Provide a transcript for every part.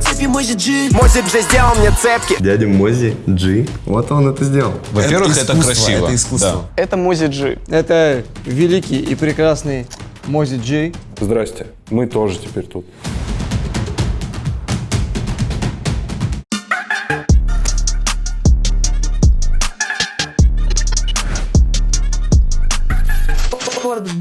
цепи Мози Джи Мози Джи сделал мне цепки. Дядя Мози Джи. Вот он это сделал. Во-первых, это, искусство, красиво. это искусство. Да. Это Мози Джи. Это великий и прекрасный Мози Джей. Здрасте, мы тоже теперь тут. Forbes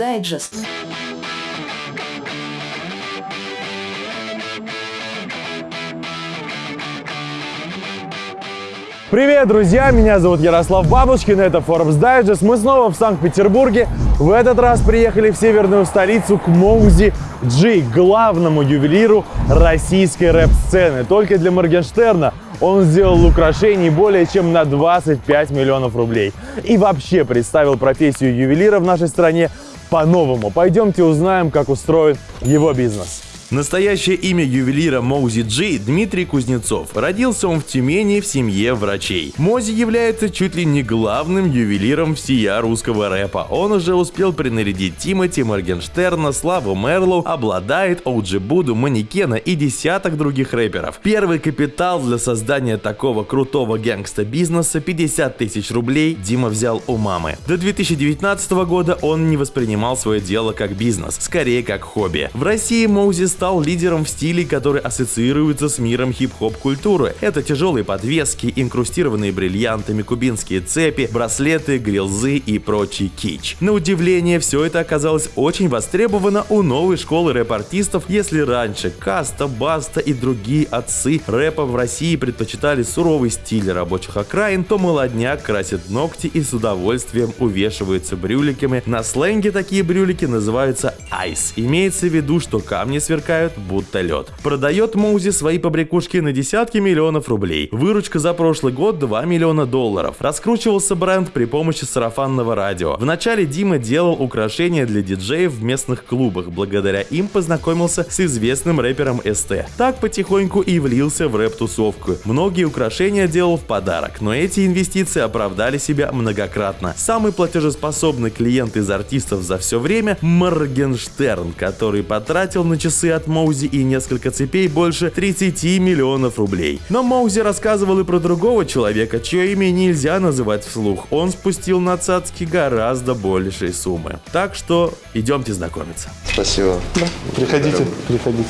Привет, друзья! Меня зовут Ярослав Бабушкин, это Forbes Digest. Мы снова в Санкт-Петербурге. В этот раз приехали в северную столицу к Моузи Джи, главному ювелиру российской рэп-сцены. Только для Моргенштерна он сделал украшений более чем на 25 миллионов рублей. И вообще представил профессию ювелира в нашей стране по-новому. Пойдемте узнаем, как устроен его бизнес. Настоящее имя ювелира Моузи Джи – Дмитрий Кузнецов. Родился он в Тюмени в семье врачей. Мози является чуть ли не главным ювелиром всея русского рэпа. Он уже успел принарядить Тимати, Моргенштерна, Славу Мэрлоу, Obladaet, OG Буду, Манекена и десяток других рэперов. Первый капитал для создания такого крутого гангста-бизнеса – 50 тысяч рублей Дима взял у мамы. До 2019 года он не воспринимал свое дело как бизнес, скорее как хобби. В России Моузи стал лидером в стиле, который ассоциируется с миром хип-хоп культуры. Это тяжелые подвески, инкрустированные бриллиантами кубинские цепи, браслеты, грилзы и прочий кич. На удивление, все это оказалось очень востребовано у новой школы рэп-артистов, если раньше Каста, Баста и другие отцы рэпа в России предпочитали суровый стиль рабочих окраин, то молодняк красит ногти и с удовольствием увешивается брюликами. На сленге такие брюлики называются ice. Имеется в виду, что камни сверкают будто лед. Продает Моузи свои побрякушки на десятки миллионов рублей. Выручка за прошлый год 2 миллиона долларов. Раскручивался бренд при помощи сарафанного радио. Вначале Дима делал украшения для диджеев в местных клубах. Благодаря им познакомился с известным рэпером СТ. Так потихоньку и влился в рэп-тусовку. Многие украшения делал в подарок, но эти инвестиции оправдали себя многократно. Самый платежеспособный клиент из артистов за все время – Моргенштерн, который потратил на часы от Моузи и несколько цепей больше 30 миллионов рублей. Но Моузи рассказывал и про другого человека, чье имя нельзя называть вслух. Он спустил на цацки гораздо большие суммы. Так что идемте знакомиться. Спасибо. Приходите, приходите.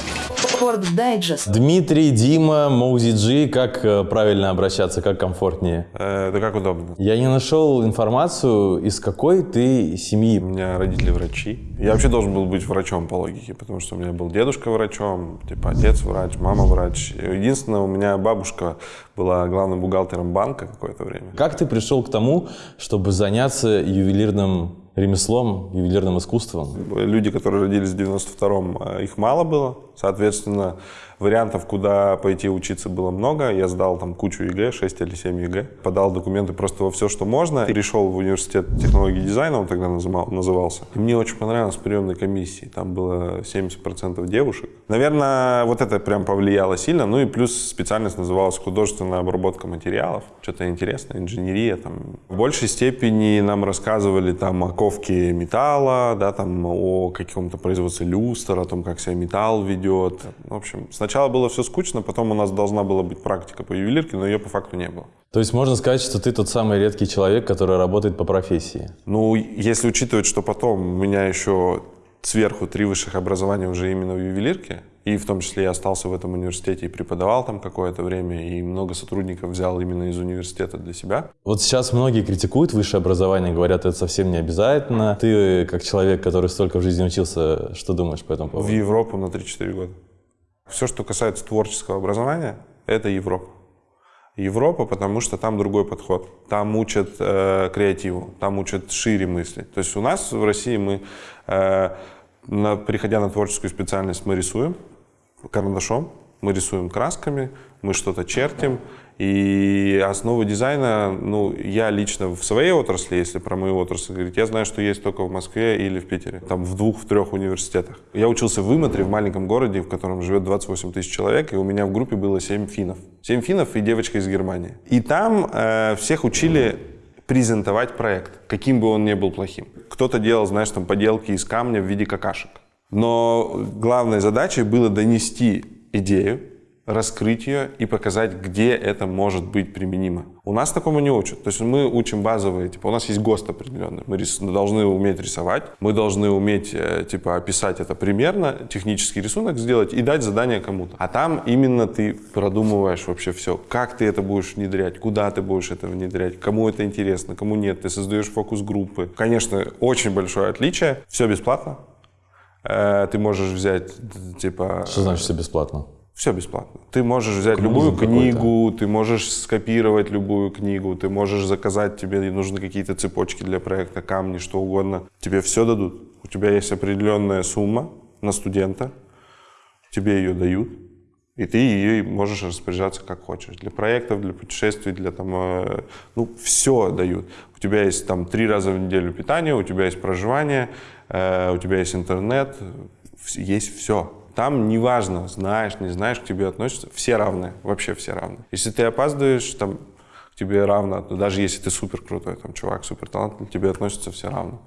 Forbes Digest. Дмитрий, Дима, Моузи Джи, как э, правильно обращаться, как комфортнее? Э, да как удобно. Я не нашел информацию, из какой ты У семьи. меня родители врачи. Я вообще должен был быть врачом по логике, потому что у меня был дедушка врачом, типа отец врач, мама врач. Единственное, у меня бабушка была главным бухгалтером банка какое-то время. Как ты пришел к тому, чтобы заняться ювелирным ремеслом, ювелирным искусством? Люди, которые родились в 92-м, э, их мало было. Соответственно, вариантов, куда пойти учиться, было много. Я сдал там кучу ЕГЭ, 6 или 7 ЕГЭ. Подал документы просто во все, что можно. Перешел в университет технологии дизайна, он тогда называл- назывался. И мне очень понравилось приемной комиссии. Там было 70% девушек. Наверное, вот это прям повлияло сильно. Ну и плюс специальность называлась художественная обработка материалов. Что-то интересное, инженерия. Там. В большей степени нам рассказывали там о ковке металла, да, там, о каком-то производстве люстр, о том, как себя металл ведет. В общем, сначала было все скучно, потом у нас должна была быть практика по ювелирке, но ее по факту не было. То есть можно сказать, что ты тот самый редкий человек, который работает по профессии. Ну, если учитывать, что потом у меня еще сверху три высших образования уже именно в ювелирке, и в том числе я остался в этом университете и преподавал там какое-то время, и много сотрудников взял именно из университета для себя. Вот сейчас многие критикуют высшее образование, говорят, это совсем не обязательно. Ты, как человек, который столько в жизни учился, что думаешь по этому В поводу? Европу на 3-4 года. Все, что касается творческого образования, это Европа. Европа, потому что там другой подход. Там учат э, креативу, там учат шире мыслить. То есть у нас в России мы, э, на, переходя на творческую специальность, мы рисуем карандашом, мы рисуем красками, мы что-то чертим. И основы дизайна, ну, я лично в своей отрасли, если про мою отрасль говорить, я знаю, что есть только в Москве или в Питере. Там в двух, в трех университетах. Я учился в Иматре, в маленьком городе, в котором живет 28 тысяч человек, и у меня в группе было 7 финнов. 7 финнов и девочка из Германии. И там э, всех учили презентовать проект, каким бы он ни был плохим. Кто-то делал, знаешь, там поделки из камня в виде какашек. Но главной задачей было донести идею, раскрыть ее и показать, где это может быть применимо. У нас такому не учат. То есть мы учим базовые, типа у нас есть ГОСТ определенный. Мы рис- должны уметь рисовать, мы должны уметь э, типа описать это примерно, технический рисунок сделать и дать задание кому-то. А там именно ты продумываешь вообще все, как ты это будешь внедрять, куда ты будешь это внедрять, кому это интересно, кому нет. Ты создаешь фокус-группы. Конечно, очень большое отличие. Все бесплатно. Э, Ты можешь взять, типа... Что значит все бесплатно? Все бесплатно. Ты можешь взять любую какой-то. книгу, ты можешь скопировать любую книгу, ты можешь заказать, тебе нужны какие-то цепочки для проекта, камни, что угодно. Тебе все дадут. У тебя есть определенная сумма на студента, тебе ее дают, и ты ее можешь распоряжаться как хочешь. Для проектов, для путешествий, для там, э, ну, все дают. У тебя есть там три раза в неделю питание, у тебя есть проживание, у тебя есть интернет, есть все. Там неважно, знаешь, не знаешь, к тебе относятся, все равны, вообще все равны. Если ты опаздываешь, там, к тебе равно, даже если ты супер крутой, там, чувак, супер талантливый, к тебе относятся все равно,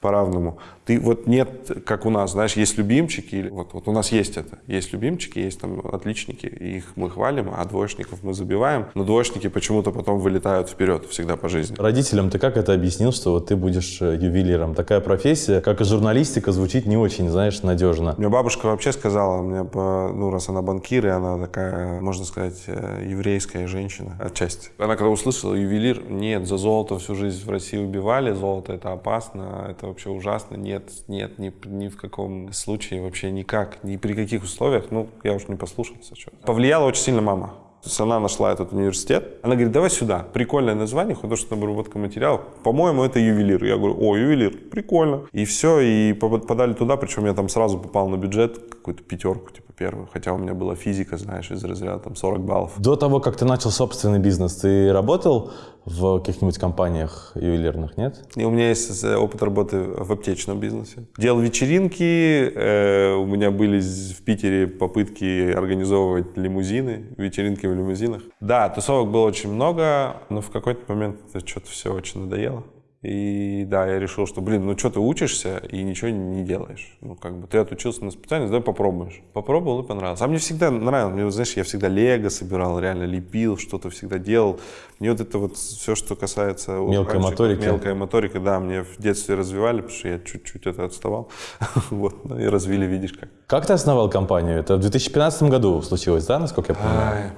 по-равному. Ты вот нет, как у нас, знаешь, есть любимчики, или вот, вот у нас есть это, есть любимчики, есть там отличники, их мы хвалим, а двоечников мы забиваем, но двоечники почему-то потом вылетают вперед всегда по жизни. Родителям ты как это объяснил, что вот ты будешь э, ювелиром? Такая профессия, как и журналистика, звучит не очень, знаешь, надежно. Мне бабушка вообще сказала, мне, ну, раз она банкир, и она такая, можно сказать, э, еврейская женщина отчасти. Она когда услышала ювелир, нет, за золото всю жизнь в России убивали, золото это опасно, это вообще ужасно, нет, нет, ни, ни в каком случае, вообще никак, ни при каких условиях, ну, я уж не послушался. чё. Повлияла очень сильно мама. То есть она нашла этот университет. Она говорит, давай сюда. Прикольное название, художественная обработка материалов. По-моему, это ювелир. Я говорю, о, ювелир, прикольно. И все, и по- подали туда, причем я там сразу попал на бюджет, какую-то пятерку, типа первую. Хотя у меня была физика, знаешь, из разряда там 40 баллов. До того, как ты начал собственный бизнес, ты работал в каких-нибудь компаниях ювелирных, нет? И у меня есть опыт работы в аптечном бизнесе. Делал вечеринки, э, у меня были в Питере попытки организовывать лимузины, вечеринки в лимузинах. Да, тусовок было очень много, но в какой-то момент это что-то все очень надоело. И да, я решил, что, блин, ну что ты учишься и ничего не делаешь. Ну, как бы ты отучился на специальность, давай попробуешь. Попробовал и понравилось. А мне всегда нравилось. Мне, вот, знаешь, я всегда лего собирал, реально лепил, что-то всегда делал. Мне вот это вот все, что касается... Мелкой раньше, моторики. Мелкая моторика, да, мне в детстве развивали, потому что я чуть-чуть это отставал. Вот, ну и развили, видишь как. Как ты основал компанию? Это в 2015 году случилось, да, насколько я понимаю?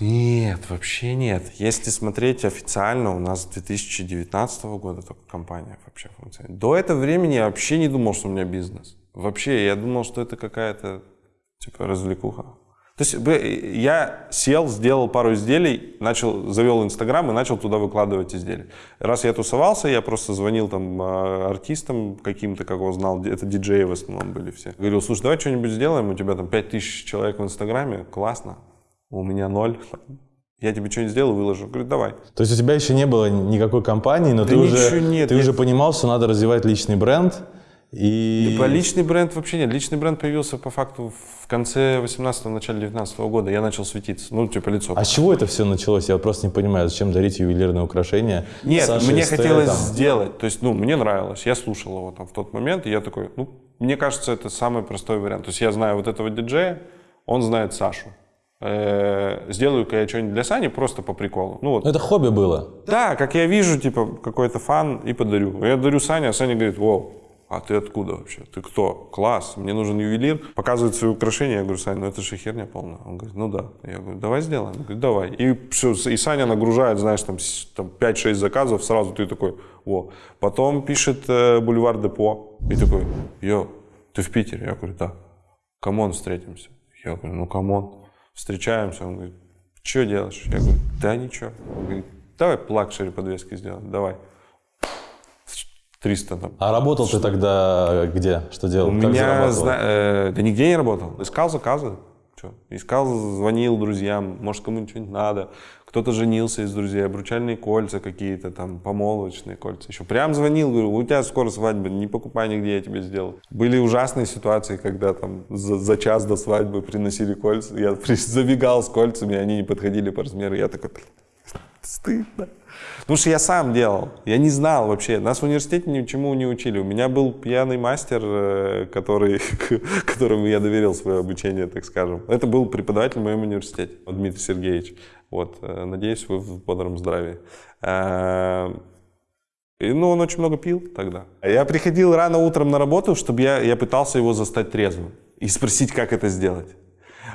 Нет, вообще нет. Если смотреть официально, у нас с 2019 года только компания вообще функционирует. До этого времени я вообще не думал, что у меня бизнес. Вообще, я думал, что это какая-то типа развлекуха. То есть я сел, сделал пару изделий, начал, завел Инстаграм и начал туда выкладывать изделия. Раз я тусовался, я просто звонил там а, артистам каким-то, как его знал, это диджеи в основном были все. Говорил, слушай, давай что-нибудь сделаем, у тебя там 5000 человек в Инстаграме, классно, у меня ноль. Я тебе что-нибудь сделаю, выложу. Говорю, давай. То есть у тебя еще не было никакой компании, но Да ты, уже, нет, ты я- уже понимал, что надо развивать личный бренд. И... Типа личный бренд вообще нет. Личный бренд появился по факту в конце 18-го, начале 19 года. Я начал светиться. Ну, типа лицо. А с чего это все началось? Я просто не понимаю, зачем дарить ювелирные украшения? Нет, Саше мне хотелось там. сделать. То есть, ну, мне нравилось. Я слушал его там в тот момент, и я такой, ну, мне кажется, это самый простой вариант. То есть я знаю вот этого диджея, он знает Сашу. Э, Сделаю-ка я что-нибудь для Сани просто по приколу. Ну вот. Это хобби было. Да, как я вижу, типа, какой-то фан и подарю. Я дарю Сане, а Саня говорит, вау, а ты откуда вообще? Ты кто? Класс, мне нужен ювелир. Показывает свои украшения. Я говорю, Саня, ну это же херня полная. Он говорит, ну да. Я говорю, давай сделаем. Он говорит, давай. И, всё, и Саня нагружает, знаешь, там, там 5-6 заказов, сразу ты такой, во. Потом пишет э, Бульвар Депо. И такой, yo, ты в Питере? Я говорю, да. Come on, встретимся. Я говорю, ну come on. Встречаемся. Он говорит, что делаешь? Я говорю, да ничего. Он говорит, давай плакшери подвески сделаем, давай. 300 там. А работал ты тогда где? Что делал? У Как меня, зна- э, да нигде не работал. Искал заказы. Чё? Искал, звонил друзьям, может, кому-нибудь что-нибудь надо. Кто-то женился из друзей, обручальные кольца какие-то, там, помолвочные кольца. Еще прям звонил, говорю, у тебя скоро свадьба, не покупай нигде, я тебе сделаю. Были ужасные ситуации, когда там за, за час до свадьбы приносили кольца. Я забегал с кольцами, они не подходили по размеру. Я такой, Стыдно. Потому что я сам делал. Я не знал вообще. Нас в университете ничему не учили. У меня был пьяный мастер, э, который, которому я доверил свое обучение, так скажем. Это был преподаватель в моем университете, Дмитрий Сергеевич. Вот. э, Надеюсь, вы в бодром здравии. Э, и, ну, он очень много пил тогда. Я приходил рано утром на работу, чтобы я, я пытался его застать трезвым и спросить, как это сделать.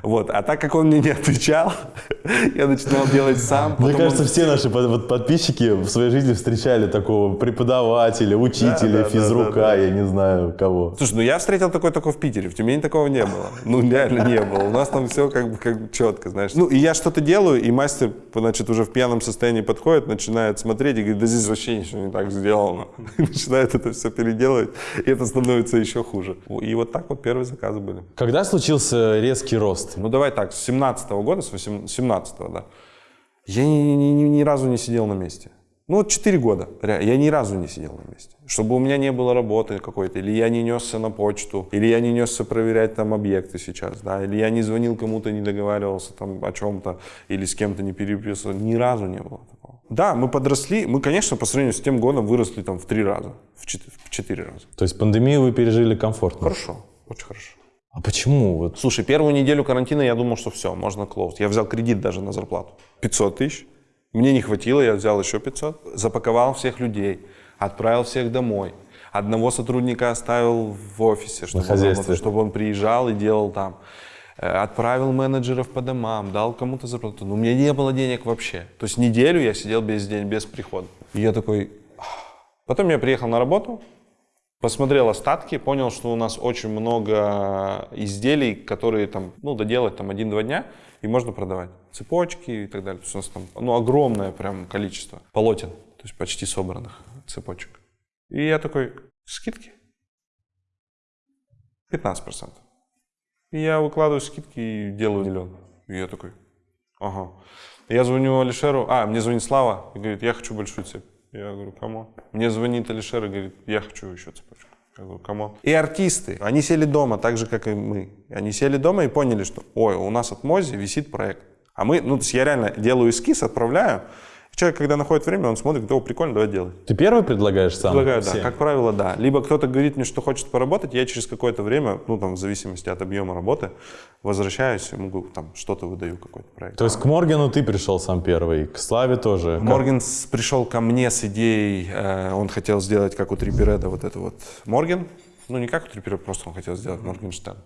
Вот. А так как он мне не отвечал, я начинал делать сам. Мне Потом он- кажется, все наши под- подписчики в своей жизни встречали такого преподавателя, учителя, Да, да, физрука, да, да. я не знаю кого. Слушай, ну я встретил такой только в Питере, в Тюмени такого не было. Ну реально не было. У нас там все как бы, как четко, знаешь. Ну и я что-то делаю, и мастер, значит, уже в пьяном состоянии подходит, начинает смотреть и говорит, да здесь вообще ничего не так сделано. И начинает это все переделывать, и это становится еще хуже. И вот так вот первые заказы были. Когда случился резкий рост? Ну давай так, с 17 года, с 17 да, я ни, ни- ни- ни разу не сидел на месте. Ну вот 4 года, я ни разу не сидел на месте. Чтобы у меня не было работы какой-то, или я не несся на почту, или я не несся проверять там объекты сейчас, да, или я не звонил кому-то, не договаривался там о чем-то, или с кем-то не переписывал. Ни разу не было такого. Да, мы подросли, мы, конечно, по сравнению с тем годом выросли там в 3 раза, в 4, в 4 раза. То есть пандемию вы пережили комфортно? Хорошо, очень хорошо. А почему? Вот Слушай, первую неделю карантина я думал, что все, можно клоуз. Я взял кредит даже на зарплату. 500 тысяч. Мне не хватило, я взял еще 500. Запаковал всех людей, отправил всех домой. Одного сотрудника оставил в офисе, чтобы, он, чтобы он приезжал и делал там. Э, Отправил менеджеров по домам, дал кому-то зарплату. Но у меня не было денег вообще. То есть неделю я сидел без день, без прихода. И я такой... Потом я приехал на работу, Посмотрел остатки, понял, что у нас очень много изделий, которые там, ну, доделать там один-два дня, и можно продавать. Цепочки и так далее. То есть у нас там, ну, огромное прям количество полотен, то есть почти собранных цепочек. И я такой, скидки? 15%. И я выкладываю скидки и делаю миллион. И я такой, ага. Я звоню Алишеру, а, мне звонит Слава и говорит, я хочу большую цепь. Я говорю, кому? Мне звонит Алишер и говорит, я хочу еще цепочку. Я говорю, кому? И артисты, они сели дома, так же, как и мы. Они сели дома и поняли, что, ой, у нас от Мози висит проект. А мы, ну, то есть я реально делаю эскиз, отправляю. Человек, когда находит время, он смотрит, о, прикольно, давай делать. ты первый предлагаешь сам? Предлагаю, да. всем? Как правило, да. Либо кто-то говорит мне, что хочет поработать, я через какое-то время, ну там в зависимости от объема работы, возвращаюсь и могу там что-то выдаю, какой-то проект. То есть к Моргану ты пришел сам первый, к Славе тоже. Как? Морген с- пришел ко мне с идеей, э, он хотел сделать как у Trippie Redd а вот это вот Морген, ну не как у Trippie Redd а, просто он хотел сделать Моргенштерн.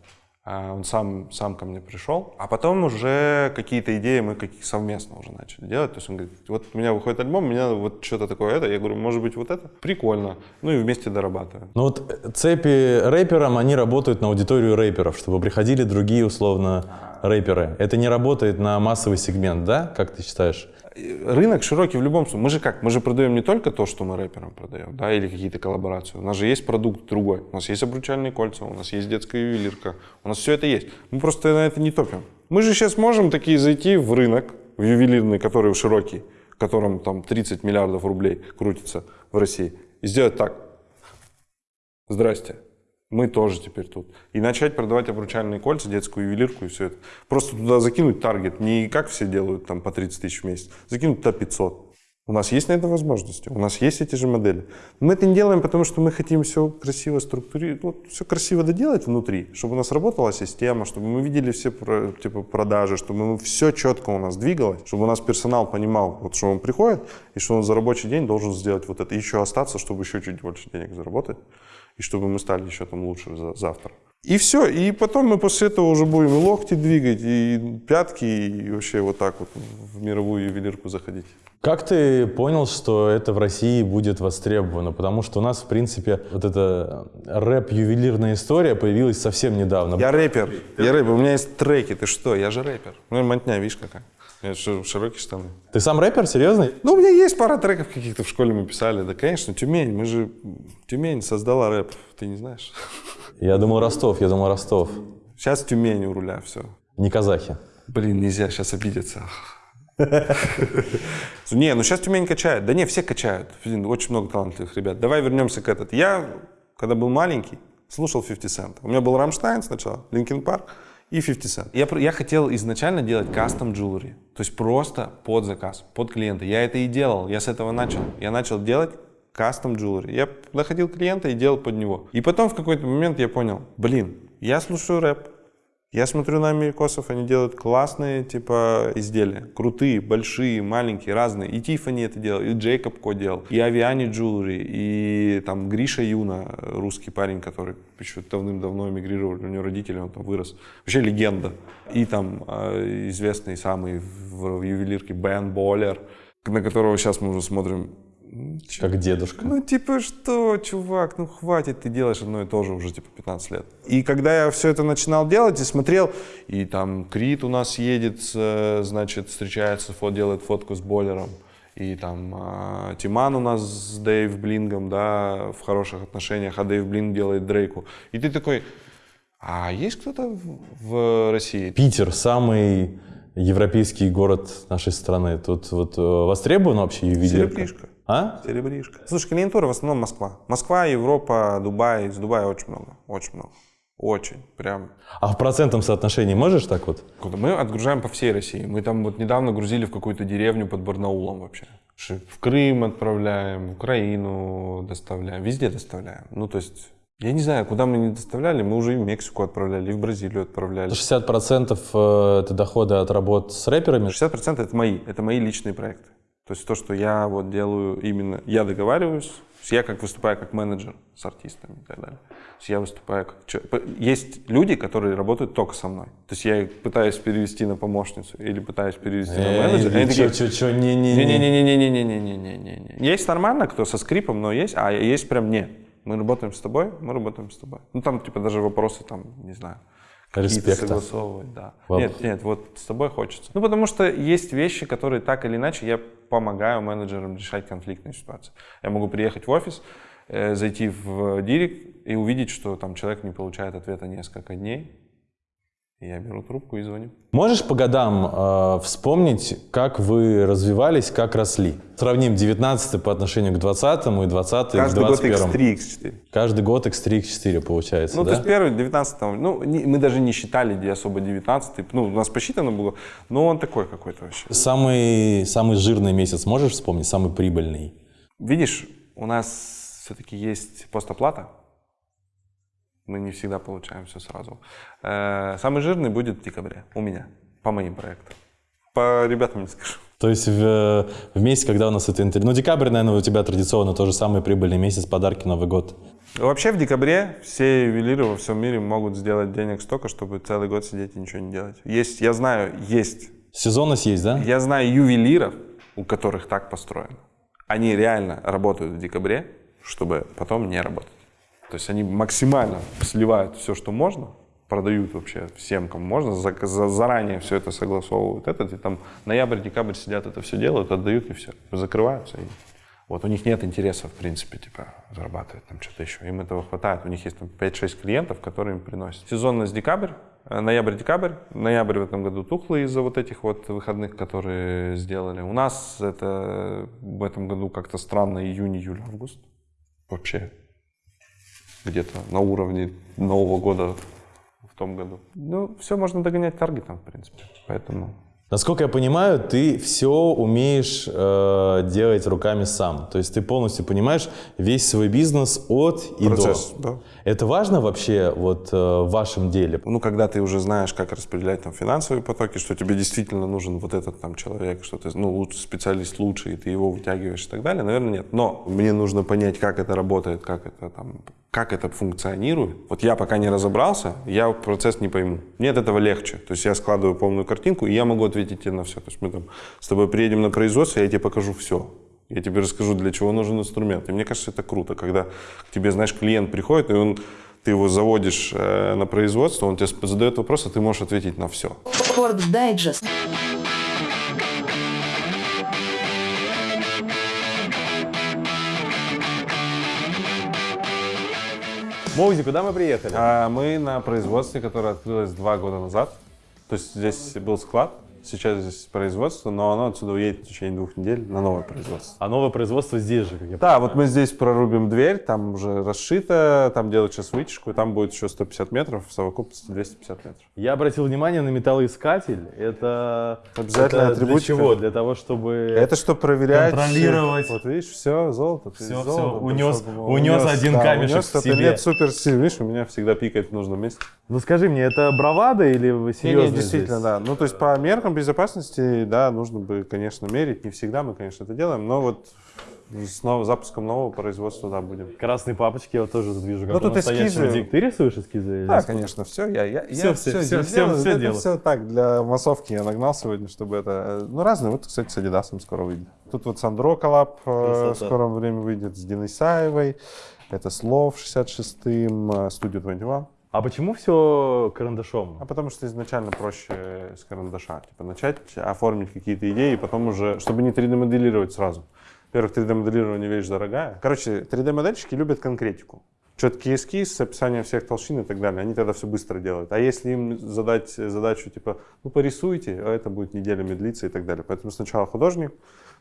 А он сам, сам ко мне пришел, а потом уже какие-то идеи мы какие совместно уже начали делать. То есть он говорит, вот у меня выходит альбом, у меня вот что-то такое это. Я говорю, может быть вот это? Прикольно. Ну и вместе дорабатываем. Ну вот э, цепи рэперам, они работают на аудиторию рэперов, чтобы приходили другие условно рэперы. Это не работает на массовый сегмент, да? Как ты считаешь? Рынок широкий в любом случае. Мы же как? Мы же продаем не только то, что мы рэперам продаем, да, или какие-то коллаборации. У нас же есть продукт другой. У нас есть обручальные кольца, у нас есть детская ювелирка. У нас все это есть. Мы просто на это не топим. Мы же сейчас можем такие зайти в рынок, в ювелирный, который широкий, в котором там 30 миллиардов рублей крутится в России, и сделать так. Здрасте. Мы тоже теперь тут. И начать продавать обручальные кольца, детскую ювелирку и все это. Просто туда закинуть таргет, не как все делают там по 30 тысяч в месяц, закинуть туда 500. У нас есть на это возможности, у нас есть эти же модели. Мы это не делаем, потому что мы хотим все красиво структурировать, вот, все красиво доделать внутри, чтобы у нас работала система, чтобы мы видели все типа, продажи, чтобы все четко у нас двигалось, чтобы у нас персонал понимал, вот, что он приходит, и что он за рабочий день должен сделать вот это, и еще остаться, чтобы еще чуть больше денег заработать, и чтобы мы стали еще там лучше за- завтра. И все, и потом мы после этого уже будем и локти двигать, и пятки, и вообще вот так вот в мировую ювелирку заходить. Как ты понял, что это в России будет востребовано? Потому что у нас, в принципе, вот эта рэп-ювелирная история появилась совсем недавно. Я рэпер, я рэпер, у меня есть треки, ты что, я же рэпер. Ну, и мотня, видишь какая. Ши- широкие штаны. Ты сам рэпер, серьезно? Ну, у меня есть пара треков каких-то в школе мы писали. Да, конечно, Тюмень, мы же... Тюмень создала рэп, ты не знаешь? Я думал Ростов, я думал Ростов. Сейчас Тюмень у руля, все. Не казахи. Блин, нельзя сейчас обидеться. Не, ну сейчас Тюмень качает. Да не, все качают. Очень много талантливых ребят. Давай вернемся к этот. Я, когда был маленький, слушал 50 Cent. У меня был Рамштайн сначала, Linkin Park и 50 Cent. Я, я хотел изначально делать кастом jewelry. То есть просто под заказ, под клиента. Я это и делал, я с этого начал. Я начал делать кастом jewelry. Я находил клиента и делал под него. И потом в какой-то момент я понял, блин, я слушаю рэп, я смотрю на америкосов, они делают классные типа изделия. Крутые, большие, маленькие, разные. И Тиффани это делал, и Джейкоб Ко делал, и Авиани Джулери, и там Гриша Юна, русский парень, который еще давным-давно эмигрировал, у него родители, он там вырос. Вообще легенда. И там э, известный самый в, ювелирке Бен Боллер, на которого сейчас мы уже смотрим Как дедушка. ну, типа, что, чувак, ну хватит, ты делаешь одно и то же уже, типа, 15 лет. И когда я все это начинал делать и смотрел, и там Крит у нас едет, э, значит, встречается, фот, делает фотку с бойлером, и там а, Тиман у нас с Дэйв Блингом, да, в хороших отношениях, а Дэйв Блинг делает Дрейку. И ты такой, а есть кто-то в, России? Питер самый европейский город нашей страны. Тут вот э, востребована вообще ювелирка? Серебришка. А? Серебришка. Слушай, клиентура в основном Москва. Москва, Европа, Дубай. Из Дубая очень много. Очень много. Очень. Прям. А в процентном соотношении можешь так вот? Куда Мы отгружаем по всей России. Мы там вот недавно грузили в какую-то деревню под Барнаулом вообще. В Крым отправляем, в Украину доставляем, везде доставляем. Ну, то есть, я не знаю, куда мы не доставляли, мы уже и в Мексику отправляли, и в Бразилию отправляли. 60% э, это доходы от работ с рэперами. 60% это мои, это мои личные проекты. То есть то, что я вот делаю именно, я договариваюсь, то есть я как выступаю как менеджер с артистами и так далее. То есть я выступаю как... Есть люди, которые работают только со мной. То есть я их пытаюсь перевести на помощницу или пытаюсь перевести на менеджера. и они такие, Чё, чё, чё, не-не-не. не-не-не-не-не-не-не-не-не. Есть нормально, кто со скрипом, но есть, а есть прям не. Мы работаем с тобой, мы работаем с тобой. Ну там типа даже вопросы там, не знаю, Респекта. согласовывать, да. Воп- Нет, нет, вот с тобой хочется. Ну потому что есть вещи, которые так или иначе я помогаю менеджерам решать конфликтные ситуации. Я могу приехать в офис, э, зайти в директ и увидеть, что там человек не получает ответа несколько дней. Я беру трубку и звоню. Можешь по годам э, вспомнить, как вы развивались, как росли? Сравним 19 по отношению к 20 и 20 к Каждый год 21 X3, X4. Каждый год X3, X4 получается, Ну, да? то есть первый, 19 ну, не- мы даже не считали, где особо 19 ну, у нас посчитано было, но он такой какой-то вообще. Самый, самый жирный месяц можешь вспомнить, самый прибыльный? Видишь, у нас все-таки есть постоплата, мы не всегда получаем все сразу. Э, Самый жирный будет в декабре у меня, по моим проектам. По ребятам не скажу. То есть в, в месяц, когда у нас это интервью... Ну, декабрь, наверное, у тебя традиционно тоже самый прибыльный месяц, подарки, Новый год. Вообще в декабре все ювелиры во всем мире могут сделать денег столько, чтобы целый год сидеть и ничего не делать. Есть, я знаю, есть Сезонность есть, да? Я знаю ювелиров, у которых так построено. Они реально работают в декабре, чтобы потом не работать. То есть они максимально сливают все, что можно, продают вообще всем, кому можно, за- за- заранее все это согласовывают. Этот, и там ноябрь, декабрь сидят, это все делают, отдают и все, закрываются. И вот у них нет интереса, в принципе, типа, зарабатывать там что-то еще. Им этого хватает. У них есть там 5-6 клиентов, которые им приносят. Сезонность декабрь, э, ноябрь-декабрь. Ноябрь в этом году тухлый из-за вот этих вот выходных, которые сделали. У нас это в этом году как-то странно июнь, июль, август. Вообще где-то на уровне Нового года в том году. Ну, все можно догонять таргетом, в принципе. Поэтому Насколько я понимаю, ты все умеешь э, делать руками сам. То есть ты полностью понимаешь весь свой бизнес от и процесс, до. да. Это важно вообще вот э, в вашем деле? Ну, когда ты уже знаешь, как распределять там финансовые потоки, что тебе действительно нужен вот этот там человек, что ты, ну, лучше, специалист лучше, и ты его вытягиваешь и так далее, наверное, нет. Но мне нужно понять, как это работает, как это там, как это функционирует. Вот я пока не разобрался, я процесс не пойму. Мне от этого легче. То есть я складываю полную картинку, и я могу ответить тебе на все. То есть мы там с тобой приедем на производство, я тебе покажу все. Я тебе расскажу, для чего нужен инструмент. И мне кажется, это круто, когда к тебе, знаешь, клиент приходит, и он, ты его заводишь э, на производство, он тебе задает вопрос, а ты можешь ответить на все. Форд Дайджест. Моузи, куда мы приехали? А мы на производстве, которое открылось два года назад. То есть здесь был склад, сейчас здесь производство, но оно отсюда уедет в течение двух недель на новое производство. А новое производство здесь же, как я Да, вот мы здесь прорубим дверь, там уже расшито, там делают сейчас вытяжку, и там будет еще 150 метров, в совокупности 250 метров. Я обратил внимание на металлоискатель. Это Обязательно это для атрибутика. чего? Для того, чтобы Это что проверять? Контролировать. Вот видишь, все, золото. ты Всё, золото унес- пришел, унес один камешек унес, в себе. Нет, супер сильно. Видишь, у меня всегда пикает в нужном месте. Ну скажи мне, это бравада или вы Не, серьезно? не, действительно, да. Ну, то есть по меркам безопасности, да, нужно бы, конечно, мерить. Не всегда мы, конечно, это делаем, но вот с нов- запуском нового производства, да, будем. Красные папочки я вот тоже тут вижу, как Ну, тут эскизы. дик. Ты рисуешь эскизы? Да, конечно, все. Я, я, Всё, я всё всё, здесь всё, делаю. всё это делал. все так, для массовки я нагнал сегодня, чтобы это... Ну, разные. Вот, кстати, с Адидасом скоро выйдет. Тут вот Сандро коллаб э, в скором времени выйдет с Диной Саевой. Это Слов 66-м, э, Studio 21. А почему все карандашом? А потому что изначально проще с карандаша. Типа начать оформить какие-то идеи, потом уже, чтобы не 3D-моделировать сразу. Во-первых, 3D-моделирование вещь дорогая. Короче, 3D-модельщики любят конкретику. Четкий эскиз описанием всех толщин и так далее. Они тогда все быстро делают. А если им задать задачу, типа, ну порисуйте, а это будет неделями длиться и так далее. Поэтому сначала художник,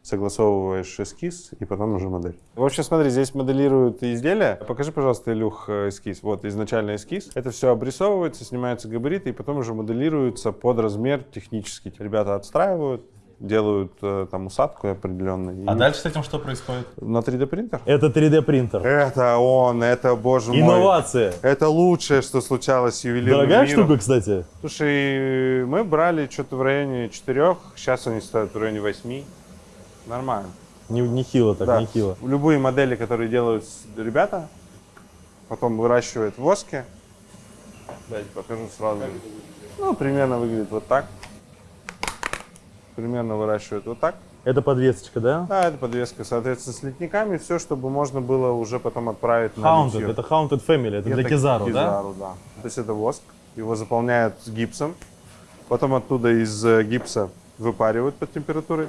согласовываешь эскиз и потом уже модель. В общем, смотри, здесь моделируют изделия. Покажи, пожалуйста, Илюх, э, эскиз. Вот изначально эскиз. Это все обрисовывается, снимаются габариты и потом уже моделируется под размер технически. Ребята отстраивают, делают э, там усадку определенную. А дальше с этим что происходит? На 3D принтер? Это 3D принтер. Это он, это, боже мой. Инновация. Это лучшее, что случалось с ювелирным Дорогая миром. штука, кстати. Слушай, мы брали что-то в районе 4, сейчас они стоят в районе 8. Нормально. Не, нехило так, Да. нехило. Любые модели, которые делают ребята, потом выращивают в воске. Дайте покажу сразу. Ну, примерно выглядит вот так. Примерно выращивают вот так. Это подвесочка, да? Да, это подвеска, соответственно, с литниками. Все, чтобы можно было уже потом отправить на Haunted. литье. Это Haunted Family. Это, для Это Кизару, да? Кизару, да? То есть это воск. Его заполняют с гипсом. Потом оттуда из э, гипса выпаривают под температурой.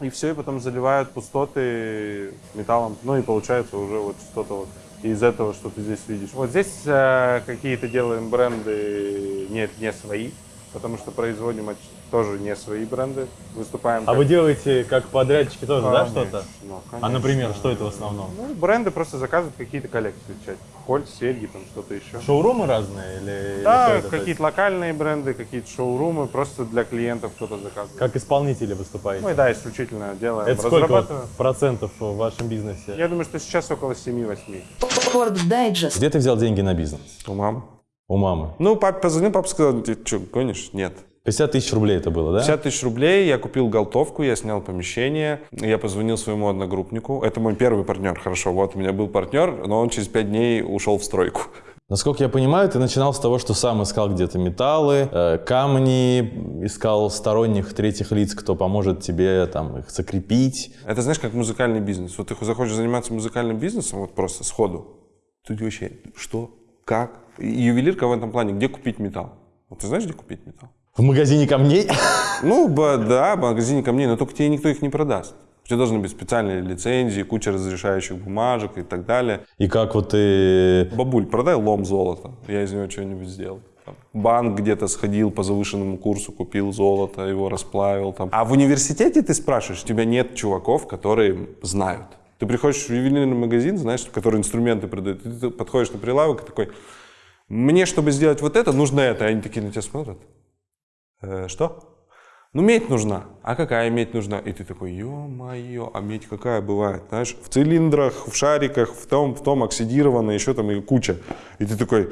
И все, и потом заливают пустоты металлом. Ну и получается уже вот что-то вот из этого, что ты здесь видишь. Вот здесь э, какие-то делаем бренды нет, не свои, потому что производим от- тоже не свои бренды. Выступаем А как- вы делаете как подрядчики тоже, да, Конечно, что-то? ну, А, например, что это в основном? Ну, бренды просто заказывают какие-то коллекции. часть. Кольц, серьги, там что-то еще. Шоурумы разные или, Да, какие-то локальные бренды, какие-то шоурумы, просто для клиентов кто-то заказывает. Как исполнители выступаете? Мы, да, исключительно делаем, это сколько процентов в вашем бизнесе? Я думаю, что сейчас около 7-8. Ford Digest. Где ты взял деньги на бизнес? У мамы. У мамы. Ну, папе позвонил, папа сказал, ты что, гонишь? Нет. 50 тысяч рублей это было, да? 50 тысяч рублей, я купил голтовку, я снял помещение, я позвонил своему одногруппнику. Это мой первый партнер, хорошо, вот у меня был партнер, но он через 5 дней ушел в стройку. Насколько я понимаю, ты начинал с того, что сам искал где-то металлы, э, камни, искал сторонних третьих лиц, кто поможет тебе там их закрепить. Это знаешь, как музыкальный бизнес. Вот ты захочешь заниматься музыкальным бизнесом, вот просто сходу. Тут вообще что, как? И ювелирка в этом плане, где купить металл? Вот ты знаешь, где купить металл? В магазине камней? Ну, да, в магазине камней, но только тебе никто их не продаст. У тебя должны быть специальные лицензии, куча разрешающих бумажек и так далее. И как вот ты... Бабуль, продай лом золота, я из него что-нибудь сделал. Там, Банк где-то сходил по завышенному курсу, купил золото, его расплавил. Там. А в университете ты спрашиваешь, у тебя нет чуваков, которые знают. Ты приходишь в ювелирный магазин, знаешь, который инструменты продает, и ты подходишь на прилавок и такой, мне, чтобы сделать вот это, нужно это. И они такие на тебя смотрят. «Э, что? Ну, медь нужна. А какая медь нужна? И ты такой, ё-моё, а медь какая бывает? Знаешь, в цилиндрах, в шариках, в том, в том оксидированной, еще там и куча. И ты такой,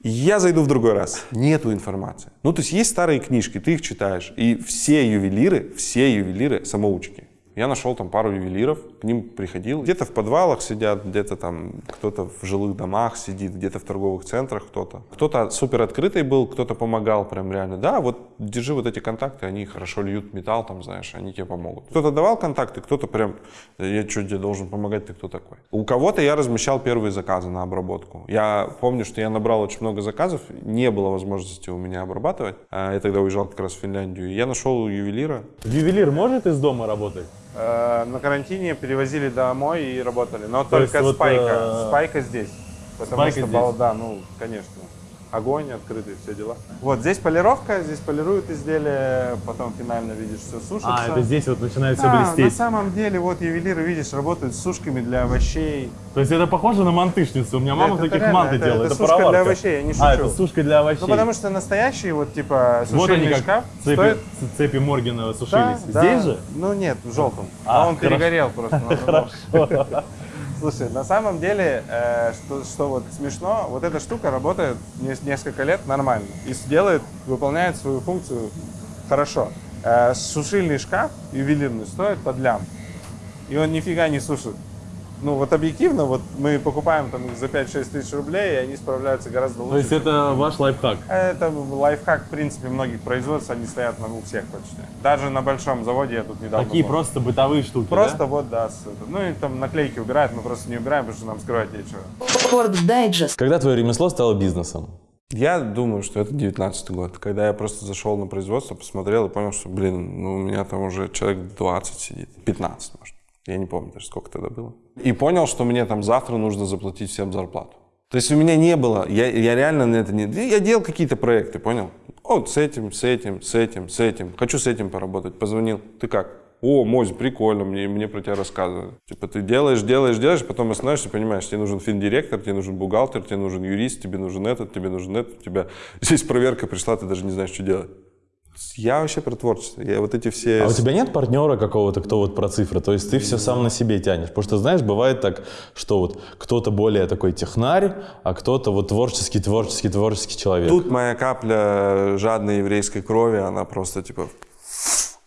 я зайду в другой раз. Нету информации. Ну, то есть есть старые книжки, ты их читаешь. И все ювелиры, все ювелиры самоучки. Я нашел там пару ювелиров, к ним приходил. Где-то в подвалах сидят, где-то там кто-то в жилых домах сидит, где-то в торговых центрах кто-то. Кто-то супер открытый был, кто-то помогал прям реально. Да, вот держи вот эти контакты, они хорошо льют металл, там, знаешь, они тебе помогут. Кто-то давал контакты, кто-то прям, «Да я что тебе должен помогать, ты кто такой? У кого-то я размещал первые заказы на обработку. Я помню, что я набрал очень много заказов, не было возможности у меня обрабатывать. А Я тогда уезжал как раз в Финляндию. Я нашел ювелира, Ювелир может из дома работать? Э, На карантине перевозили домой и работали. Но То только вот, спайка. э, Спайка здесь. Потому спайка что, здесь. да, ну, конечно. Огонь открытый, все дела. Вот здесь полировка, здесь полируют изделие, потом финально видишь все сушится. А, это здесь вот начинает все Да, на блестеть. самом деле, вот ювелиры, видишь, работают с сушками для овощей. То есть это похоже на мантышницу. У меня мама Это таких реально, манты это- делала. это Это, сушка для пароварка. овощей, я не А, шучу. это сушка для овощей. Ну, потому что настоящие, вот, типа, Вот они сушильный как шкаф цепи, стоит... цепи Моргена Да, сушились. да. Здесь же? Ну, нет, в желтом. А, А, он хорошо. перегорел просто. на другом. Слушай, на самом деле, э, что, что вот смешно, вот эта штука работает не- несколько лет нормально и делает, выполняет свою функцию хорошо. Э, сушильный шкаф ювелирный стоит под лям, и он нифига не сушит. Ну вот объективно, вот мы покупаем там их за 5-6 тысяч рублей, и они справляются гораздо лучше. То есть это ваш лайфхак. Это лайфхак, в принципе, многих производств, они стоят на у всех почти. Даже на большом заводе я тут недавно Такие был. просто бытовые штуки, Просто да? вот, да, ну и там наклейки убирают, мы просто не убираем, потому что нам скрывать нечего. Когда твое ремесло стало бизнесом? Я думаю, что это 19 год, когда я просто зашел на производство, посмотрел и понял, что, блин, ну у меня там уже человек 20 сидит, 15, может. Я не помню даже, сколько тогда было. И понял, что мне там завтра нужно заплатить всем зарплату. То есть у меня не было, я, я реально на это не... Я делал какие-то проекты, понял? Вот с этим, с этим, с этим, с этим. Хочу с этим поработать. Позвонил. Ты как? О, Мозь, прикольно, мне, мне про тебя рассказывают. Типа ты делаешь, делаешь, делаешь, потом остановишься, понимаешь, тебе нужен финдиректор, тебе нужен бухгалтер, тебе нужен юрист, тебе нужен этот, тебе нужен этот, у тебя здесь проверка пришла, ты даже не знаешь, что делать. Я вообще про творчество. Я вот эти все... А у тебя нет партнера какого-то, кто вот про цифры? То есть ты все сам на себе тянешь? Потому что, знаешь, бывает так, что вот кто-то более такой технарь, а кто-то вот творческий, творческий, творческий человек. Тут моя капля жадной еврейской крови, она просто типа...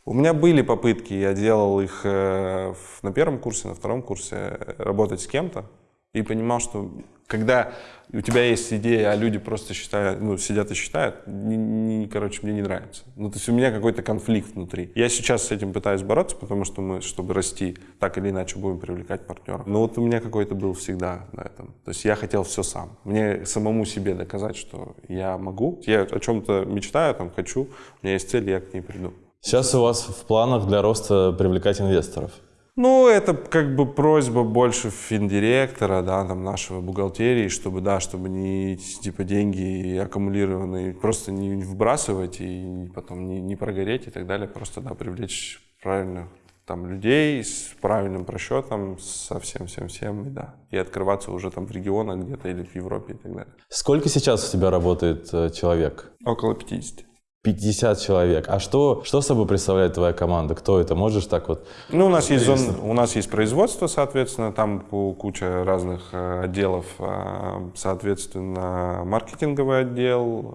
У меня были попытки, я делал их э, на первом курсе, на втором курсе, э, работать с кем-то. И понимал, что когда у тебя есть идея, а люди просто считают, ну, сидят и считают, не- не- короче, мне не нравится. Ну, то есть у меня какой-то конфликт внутри. Я сейчас с этим пытаюсь бороться, потому что мы, чтобы расти, так или иначе будем привлекать партнеров. Но вот у меня какой-то был всегда на этом. То есть я хотел все сам. Мне самому себе доказать, что я могу. Я о чем-то мечтаю, там, хочу, у меня есть цель, я к ней приду. Сейчас у вас в планах для роста привлекать инвесторов. Ну, это как бы просьба больше финдиректора, да, там, нашего бухгалтерии, чтобы, да, чтобы не, типа, деньги аккумулированные просто не вбрасывать и потом не, не прогореть и так далее, просто, да, привлечь правильных там людей с правильным просчетом, со всем-всем-всем, да, и открываться уже там в регионах где-то или в Европе и так далее. Сколько сейчас у тебя работает э, человек? Около 50. 50 человек. А что, что собой представляет твоя команда? Кто это? Можешь так вот? Ну, у нас есть зон, у нас есть производство, соответственно, там ку- куча разных э, отделов, э, соответственно, маркетинговый отдел,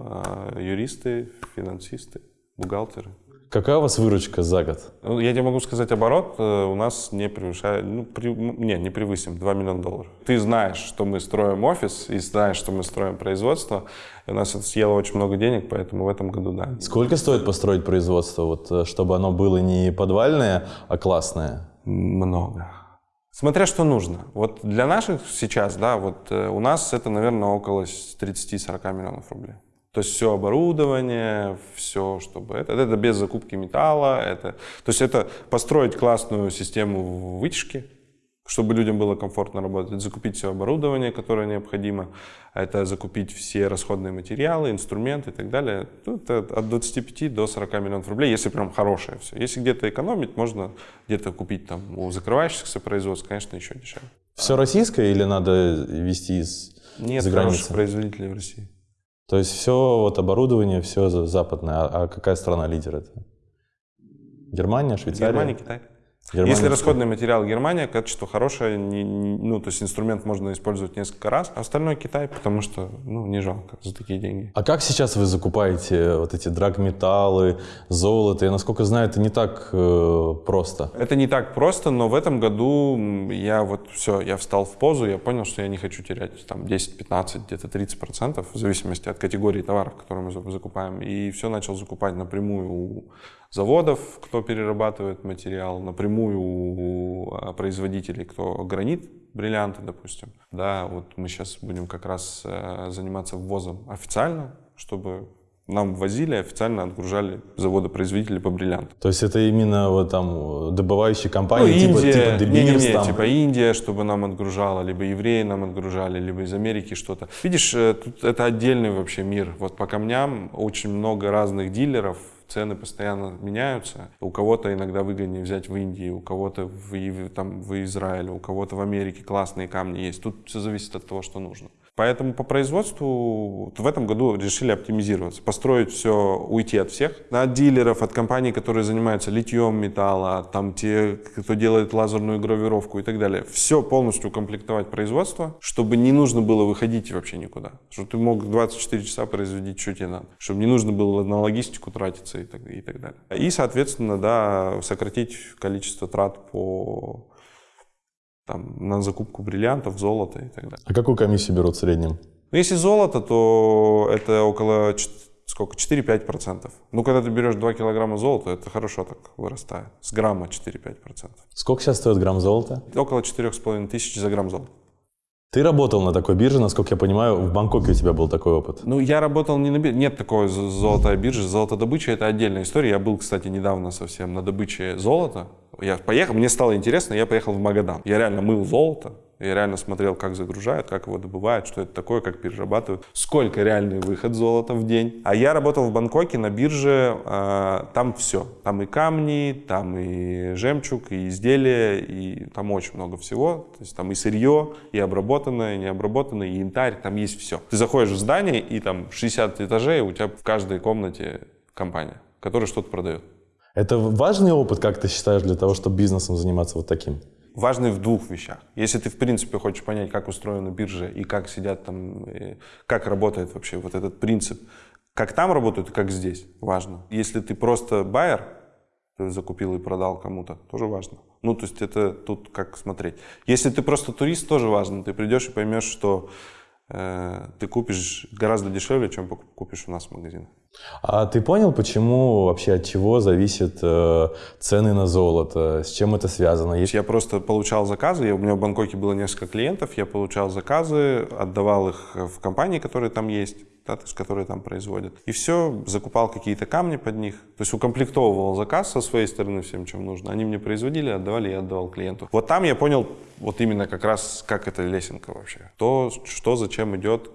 э, юристы, финансисты, бухгалтеры. Какая у вас выручка за год? Ну, Я тебе могу сказать, оборот э, у нас не превышает, ну, при- не, не превысим 2 миллиона долларов. Ты знаешь, что мы строим офис, и знаешь, что мы строим производство, и у нас это съело очень много денег, поэтому в этом году, да. Сколько стоит построить производство, вот, э, чтобы оно было не подвальное, а классное? Много. Смотря что нужно. Вот для наших сейчас, да, вот э, у нас это, наверное, около с 30-40 миллионов рублей. То есть все оборудование, все, чтобы это, это без закупки металла, это, то есть это построить классную систему вытяжки, чтобы людям было комфортно работать, закупить все оборудование, которое необходимо, это закупить все расходные материалы, инструменты и так далее. Ну, это от 25 до 40 миллионов рублей, если прям хорошее все. Если где-то экономить, можно где-то купить там у закрывающихся производств, конечно, еще дешевле. Все российское или надо везти из Нет за границы? производителей в России. То есть все вот оборудование, все западное. А, а какая страна лидер это? Германия, Швейцария? Германия, Китай. Германия, Если расходный материал Германия, качество хорошее, не- не- ну, то есть инструмент можно использовать несколько раз, а остальное Китай, потому что, ну, не жалко за такие деньги. А как сейчас вы закупаете вот эти драгметаллы, золото? Я, насколько знаю, это не так э, просто. Это не так просто, но в этом году я вот все, я встал в позу, я понял, что я не хочу терять там 10-15, где-то 30 процентов, в зависимости от категории товаров, которые мы за- закупаем. И все начал закупать напрямую у заводов, кто перерабатывает материал, напрямую у а, производителей, кто гранит, бриллианты, допустим. Да, вот мы сейчас будем как раз э, заниматься ввозом официально, чтобы Нам возили, официально отгружали заводы-производители по бриллиантам. То есть это именно вот там добывающие Ну, компании, типа, Индия, типа De не, не, не, там. типа Индия, чтобы нам отгружала, либо евреи нам отгружали, либо из Америки что-то. Видишь, э, тут это отдельный вообще мир. Вот по камням очень много разных дилеров, цены постоянно меняются. У кого-то иногда выгоднее взять в Индии, у кого-то в, там, в Израиле, у кого-то в Америке классные камни есть. Тут все зависит от того, что нужно. Поэтому по производству в этом году решили оптимизироваться, построить все, уйти от всех, от дилеров, от компаний, которые занимаются литьем металла, там те, кто делает лазерную гравировку и так далее. Все полностью укомплектовать производство, чтобы не нужно было выходить вообще никуда. Чтобы ты мог 24 часа производить, что тебе надо. Чтобы не нужно было на логистику тратиться и так, и так далее. И, соответственно, да, сократить количество трат по там, на закупку бриллиантов, золота и так далее. А какую комиссию берут в среднем? Ну, если золото, то это около сколько? 4-5%. Ну, когда ты берешь 2 килограмма золота, это хорошо так вырастает. С грамма 4-5%. Сколько сейчас стоит грамм золота? Около 4,5 тысяч за грамм золота. Ты работал на такой бирже, насколько я понимаю, в Бангкоке у тебя был такой опыт. Ну, я работал не на бирже. Нет такой золотой биржи. Золотодобыча – это отдельная история. Я был, кстати, недавно совсем на добыче золота. Я поехал, мне стало интересно, я поехал в Магадан. Я реально мыл золото. Я реально смотрел, как загружают, как его добывают, что это такое, как перерабатывают, сколько реальный выход золота в день. А я работал в Бангкоке на бирже, э, там все. Там и камни, там и жемчуг, и изделия, и там очень много всего. То есть там и сырье, и обработанное, и необработанное, и янтарь, там есть все. Ты заходишь в здание, и там 60 этажей, у тебя в каждой комнате компания, которая что-то продает. Это важный опыт, как ты считаешь, для того, чтобы бизнесом заниматься вот таким? важный в двух вещах. Если ты, в принципе, хочешь понять, как устроена биржа и как сидят там, и как работает вообще вот этот принцип, как там работают и как здесь, важно. Если ты просто байер, ты закупил и продал кому-то, тоже важно. Ну, то есть это тут как смотреть. Если ты просто турист, тоже важно. Ты придешь и поймешь, что э, ты купишь гораздо дешевле, чем купишь у нас в магазинах. А ты понял, почему вообще от чего зависят э, цены на золото? С чем это связано? Я просто получал заказы, я- у меня в Бангкоке было несколько клиентов, я получал заказы, отдавал их в компании, которые там есть, да, то есть, которые там производят. И все, закупал какие-то камни под них, то есть укомплектовывал заказ со своей стороны всем, чем нужно. Они мне производили, отдавали, я отдавал клиенту. Вот там я понял вот именно как раз, как эта лесенка вообще. То, что зачем идет,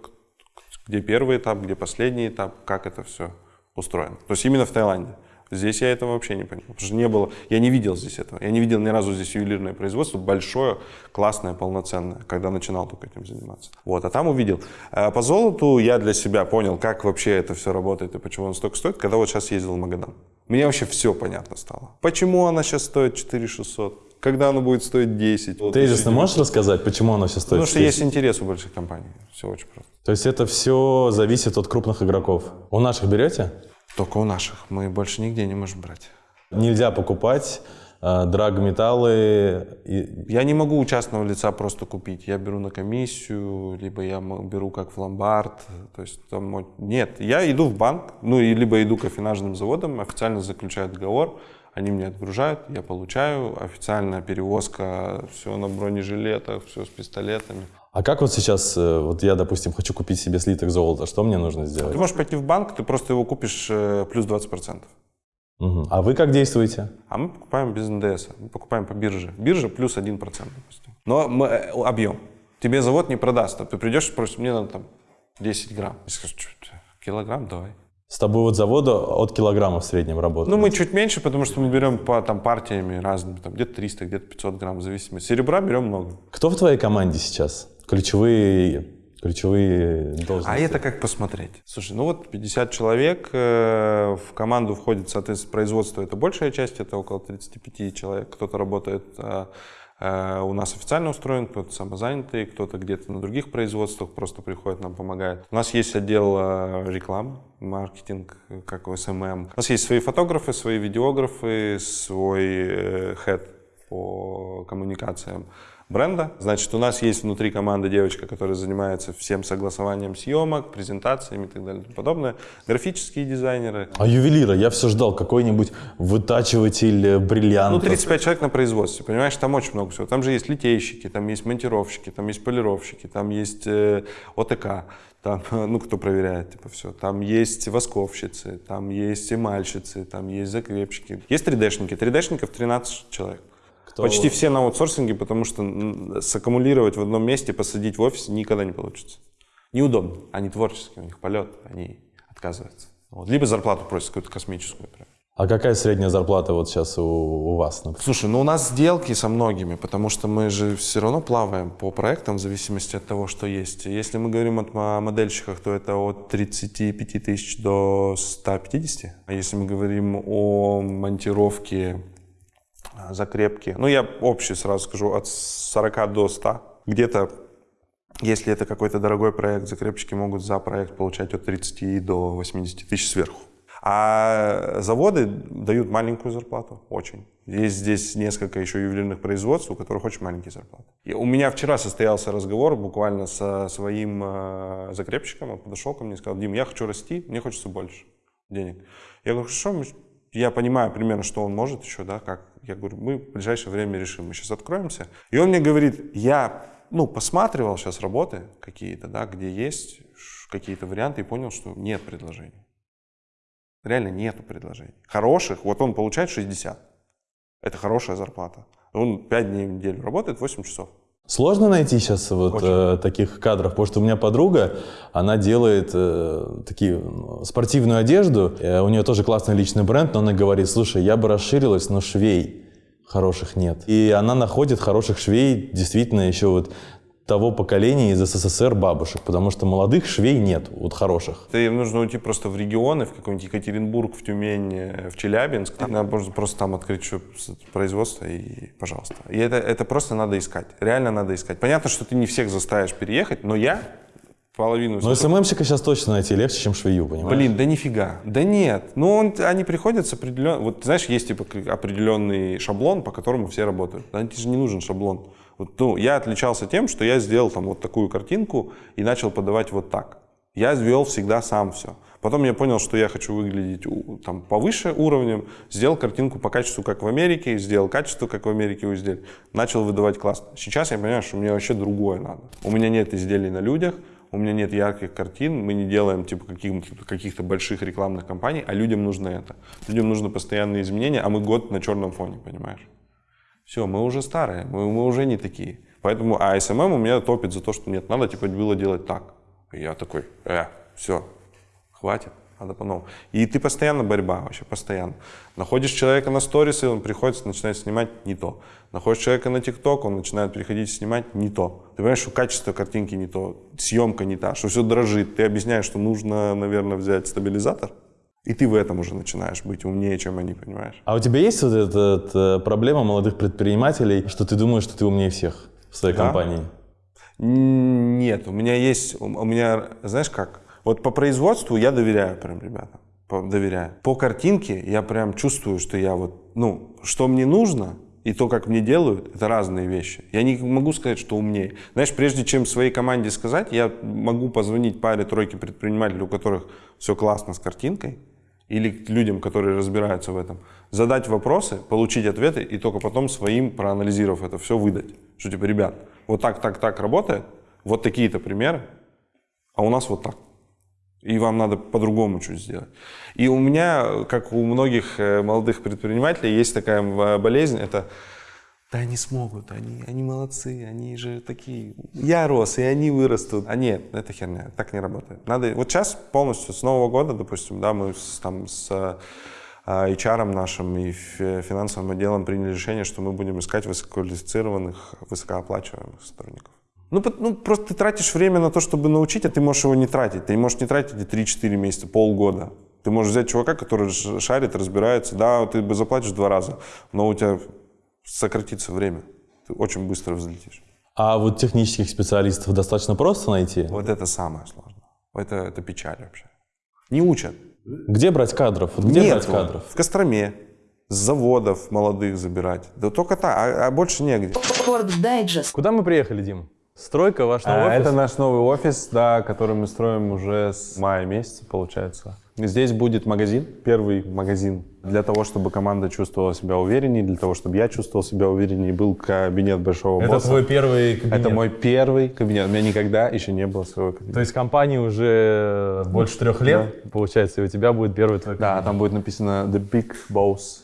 где первый этап, где последний этап, как это все устроено. То есть именно в Таиланде. Здесь я этого вообще не понял. Потому что не было, я не видел здесь этого. Я не видел ни разу здесь ювелирное производство большое, классное, полноценное, когда начинал только этим заниматься. Вот, а там увидел. А по золоту я для себя понял, как вообще это все работает и почему оно столько стоит, когда вот сейчас ездил в Магадан. Мне вообще все понятно стало. Почему она сейчас стоит 4600? Когда оно будет стоить 10? Вот Тезисно можешь рассказать, почему оно все стоит? Потому что 400? есть интерес у больших компаний. Все очень просто. То есть это все зависит от крупных игроков. У наших берете? Только у наших. Мы больше нигде не можем брать. Нельзя покупать э, драгметаллы. и- Я не могу у частного лица просто купить. Я беру на комиссию, либо я беру как в ломбард. То есть там нет, я иду в банк, ну и либо иду к афинажным заводам, официально заключаю договор, они мне отгружают, я получаю, официальная перевозка, все на бронежилетах, все с пистолетами. А как вот сейчас, э, вот я, допустим, хочу купить себе слиток золота, что мне нужно сделать? Ты можешь пойти в банк, ты просто его купишь э, плюс 20%. Мгм. А вы как действуете? А мы покупаем без НДС, мы покупаем по бирже. Биржа плюс 1%, допустим. Но мы, э, объем. Тебе завод не продаст, а ты придешь и спросишь, мне надо там 10 грамм. Скажешь, «Чё ты, килограмм давай. С тобой вот завода от килограмма в среднем работает. Ну, мы чуть меньше, потому что мы берем по там, партиями разными, там, где-то 300, где-то 500 грамм, в зависимости. Серебра берем много. Кто в твоей команде сейчас? Ключевые, ключевые должности. А это как посмотреть? Слушай, ну вот 50 человек, э, в команду входит, соответственно, производство, это большая часть, это около 35 человек. Кто-то работает э, у нас официально устроен, кто-то самозанятый, кто-то где-то на других производствах просто приходит, нам помогает. У нас есть отдел э, рекламы, маркетинг, э, как SMM. У нас есть свои фотографы, свои видеографы, свой э, head по коммуникациям. Бренда. Значит, у нас есть внутри команды девочка, которая занимается всем согласованием съемок, презентациями и так далее и тому подобное. Графические дизайнеры. А ювелира, я все ждал, какой-нибудь вытачиватель э, Ну, бриллиантов. 35 человек на производстве, понимаешь, там очень много всего. Там же есть литейщики, там есть монтировщики, там есть полировщики, там есть э, ОТК, там, ну, кто проверяет, типа, все. Там есть восковщицы, там есть эмальщицы, там есть закрепщики. Есть 3D-шники, 3D-шников 13 человек. Почти все на аутсорсинге, потому что саккумулировать в одном месте, посадить в офис никогда не получится. Неудобно. Они творческие, у них полет, они отказываются. Вот. Либо зарплату просят какую-то космическую. Прям. А какая средняя зарплата вот сейчас у, у вас? например? Слушай, ну у нас сделки со многими, потому что мы же все равно плаваем по проектам в зависимости от того, что есть. Если мы говорим о модельщиках, то это от 35 тысяч до 150. А если мы говорим о монтировке, закрепке, ну я общий сразу скажу, от 40 до 100. Где-то, если это какой-то дорогой проект, закрепщики могут за проект получать от 30 до 80 тысяч сверху. А заводы дают маленькую зарплату, очень. Есть здесь несколько еще ювелирных производств, у которых очень маленькие зарплаты. И у меня вчера состоялся разговор буквально со своим э, закрепщиком. Он подошел ко мне и сказал, Дим, я хочу расти, мне хочется больше денег. Я говорю, хорошо, я понимаю примерно, что он может еще, да, как. Я говорю, мы в ближайшее время решим, мы сейчас откроемся. И он мне говорит, я, ну, посматривал сейчас работы какие-то, да, где есть какие-то варианты и понял, что нет предложений. Реально нету предложений. Хороших, вот он получает 60. Это хорошая зарплата. Он 5 дней в неделю работает, 8 часов. Сложно найти сейчас вот Очень. э, таких кадров, потому что у меня подруга, она делает э, такие спортивную одежду, э, у нее тоже классный личный бренд, но она говорит, слушай, я бы расширилась, но швей хороших нет. И она находит хороших швей действительно еще вот того поколения из СССР бабушек, потому что молодых швей нет, вот хороших. Ты нужно уйти просто в регионы, в какой-нибудь Екатеринбург, в Тюмень, э, в Челябинск. Там надо просто, просто там открыть с- производство и пожалуйста. И это, это просто надо искать. Реально надо искать. Понятно, что ты не всех заставишь переехать, но я половину... Но СММщика сейчас точно найти легче, чем швею, понимаешь? Блин, да нифига. Да нет. Ну, он, они приходят с определенным... Вот знаешь, есть типа определенный шаблон, по которому все работают. Да, тебе же не нужен шаблон. Вот, ну, я отличался тем, что я сделал там вот такую картинку и начал подавать вот так. Я ввел всегда сам все. Потом я понял, что я хочу выглядеть там, повыше уровнем, сделал картинку по качеству, как в Америке, сделал качество, как в Америке у изделий, начал выдавать классно. Сейчас я понимаю, что мне вообще другое надо. У меня нет изделий на людях, у меня нет ярких картин, мы не делаем типа каких-то, каких-то больших рекламных кампаний, а людям нужно это. Людям нужны постоянные изменения, а мы год на черном фоне, понимаешь? Все, мы уже старые, мы, мы уже не такие. Поэтому, а SMM у меня топит за то, что нет, надо типа было делать так. И я такой, э, все, хватит, надо по-новому. И ты постоянно борьба, вообще постоянно. Находишь человека на сторисы, он приходит, начинает снимать не то. Находишь человека на ТикТок, он начинает приходить снимать не то. Ты понимаешь, что качество картинки не то, съемка не та, что все дрожит. Ты объясняешь, что нужно, наверное, взять стабилизатор. И ты в этом уже начинаешь быть умнее, чем они, понимаешь? А у тебя есть вот эта э, проблема молодых предпринимателей, что ты думаешь, что ты умнее всех в своей Да. компании? Нет, у меня есть, у меня, знаешь как, вот по производству я доверяю прям ребятам, доверяю. По картинке я прям чувствую, что я вот, ну, что мне нужно и то, как мне делают, это разные вещи. Я не могу сказать, что умнее. Знаешь, прежде чем своей команде сказать, я могу позвонить паре-тройке предпринимателей, у которых все классно с картинкой, или к людям, которые разбираются в этом, задать вопросы, получить ответы и только потом своим, проанализировав это все, выдать. Что типа, ребят, вот так, так, так работает, вот такие-то примеры, а у нас вот так. И вам надо по-другому что сделать. И у меня, как у многих э, молодых предпринимателей, есть такая болезнь, это да они смогут, они, они молодцы, они же такие. Я рос, и они вырастут. А нет, это херня, так не работает. Надо, вот сейчас полностью с Нового года, допустим, да, мы с, там с э, HR нашим и фи- финансовым отделом приняли решение, что мы будем искать высококвалифицированных, высокооплачиваемых сотрудников. Ну, ну, просто ты тратишь время на то, чтобы научить, а ты можешь его не тратить. Ты можешь не тратить и 3-4 месяца, полгода. Ты можешь взять чувака, который шарит, разбирается. Да, ты бы заплатишь два раза, но у тебя сократится время. Ты очень быстро взлетишь. А вот технических специалистов достаточно просто найти? Вот это самое сложное. Это, это печаль вообще. Не учат. Где брать кадров? Вот где Нет, брать кадров? В Костроме. с заводов молодых забирать. Да только так, а, а больше негде. Куда мы приехали, Дим? Стройка, ваш новый А, офис? Это наш новый офис, да, который мы строим уже с мая месяца, получается. Здесь будет магазин, первый магазин, для того, чтобы команда чувствовала себя увереннее, для того, чтобы я чувствовал себя увереннее, был кабинет большого Это босса. твой первый кабинет. Это мой первый кабинет. У меня никогда еще не было своего кабинета. То есть компании уже больше трех лет, получается, и у тебя будет первый твой Да, там будет написано The Big Boss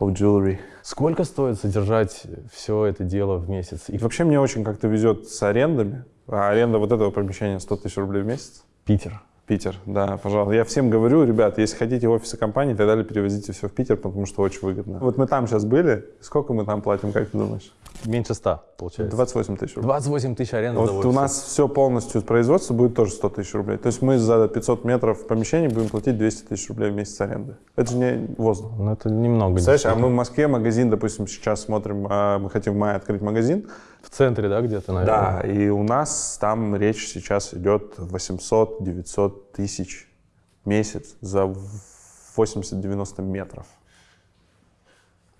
of Jewelry. Сколько стоит содержать все это дело в месяц? И вообще мне очень как-то везет с арендами. А аренда вот этого помещения 100 тысяч рублей в месяц. Питер. Питер, да, пожалуйста. Я всем говорю, ребят, если хотите офисы компании, тогда перевозите все в Питер, потому что очень выгодно. Вот мы там сейчас были. Сколько мы там платим, как ты думаешь? Меньше 100, получается. 28 тысяч рублей. 28 тысяч аренда за Вот у офис. нас все полностью производство будет тоже 100 тысяч рублей. То есть мы за 500 метров помещений будем платить 200 тысяч рублей в месяц аренды. Это же не воздух. Ну, это немного. Представляешь, а мы в Москве магазин, допустим, сейчас смотрим, а, мы хотим в мае открыть магазин. В центре, да, где-то, наверное? Да, и у нас там речь сейчас идет 800-900 тысяч месяц за 80-90 метров.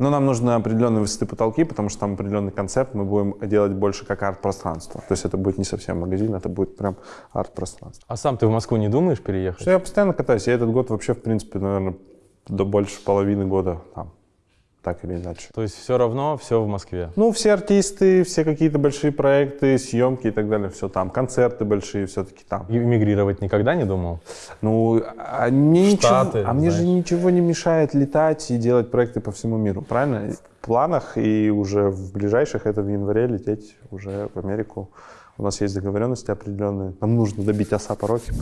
Но нам нужны определенные высоты потолки, потому что там определенный концепт, мы будем делать больше как арт-пространство. То есть это будет не совсем магазин, это будет прям арт-пространство. А сам ты в Москву не думаешь переехать? Что я постоянно катаюсь, я этот год вообще, в принципе, наверное, до больше половины года там, так или иначе. То есть все равно все в Москве. Ну, все артисты, все какие-то большие проекты, съемки и так далее, все там. Концерты большие все-таки там. И Эмигрировать никогда не думал? Ну, а, мне Штаты, ничего, а мне же ничего не мешает летать и делать проекты по всему миру, правильно? В планах и уже в ближайших это в январе лететь уже в Америку. У нас есть договоренности определенные. Нам нужно добить A$AP Rocky.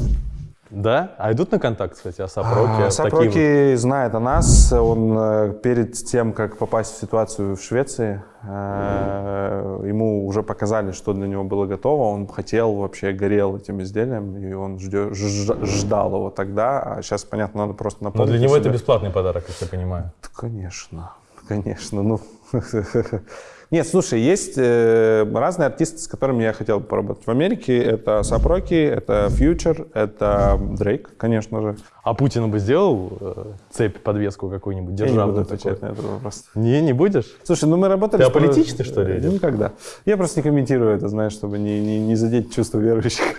Да? А идут на контакт, кстати, A$AP Rocky? A$AP Rocky знает о нас. Он э, перед тем, как попасть в ситуацию в Швеции, э, ему уже показали, что для него было готово. Он хотел, вообще горел этим изделием, и он ждё- ж- ждал его тогда. А сейчас, понятно, надо просто Но напомнить. для о него это себе. бесплатный подарок, как я понимаю. Конечно, конечно. Ну, нет, слушай, есть э, разные артисты, с которыми я хотел бы поработать. В Америке это Сапроки, это Фьючер, это Дрейк, конечно же. А Путину бы сделал э, цепь, подвеску какую-нибудь Я не державную буду отвечать на этот вопрос. Не, не будешь? Слушай, ну мы работали... Ты аполитичный, что ли, или? Никогда. Я просто не комментирую это, знаешь, чтобы не, не, не задеть чувства верующих.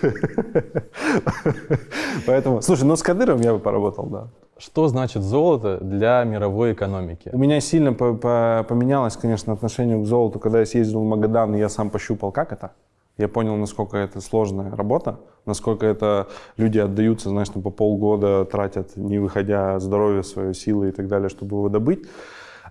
Поэтому, слушай, ну с Кадыровым я бы поработал, да. Что значит золото для мировой экономики? У меня сильно по- по- поменялось, конечно, отношение к золоту, когда я съездил в Магадан, и я сам пощупал, как это. Я понял, насколько это сложная работа, насколько это люди отдаются, знаешь, там по полгода тратят, не выходя здоровье, свое силы и так далее, чтобы его добыть.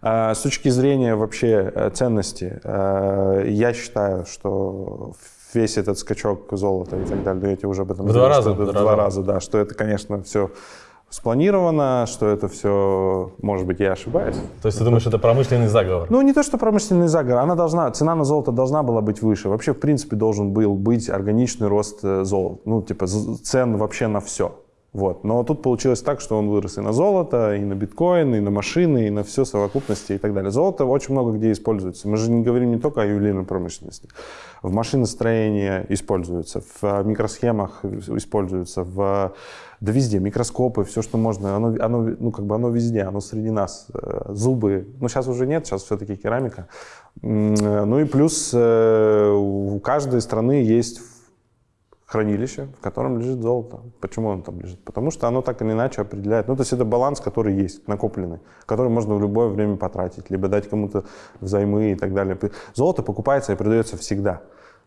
А, С точки зрения вообще э, ценности, э, я считаю, что весь этот скачок золота и так далее, я тебе уже об этом В два раза в два раза, да, что это, конечно, все спланировано, что это все, может быть, я ошибаюсь. То есть ты думаешь, это промышленный заговор? Ну, не то, что промышленный заговор, она должна, цена на золото должна была быть выше. Вообще, в принципе, должен был быть органичный рост э, золота, ну, типа, цен вообще на все. Вот. Но тут получилось так, что он вырос и на золото, и на биткоин, и на машины, и на все совокупности и так далее. Золото очень много где используется. Мы же не говорим не только о ювелирной промышленности. В машиностроении используется, в микросхемах используется, в да везде, микроскопы, все, что можно, оно, оно, ну, как бы оно везде, оно среди нас. Э, Зубы, ну, сейчас уже нет, сейчас все-таки керамика. Э, Ну и плюс э, у каждой страны есть хранилище, в котором лежит золото. Почему оно там лежит? Потому что оно так или иначе определяет. Ну, то есть это баланс, который есть, накопленный, который можно в любое время потратить, либо дать кому-то взаймы и так далее. Золото покупается и продается всегда.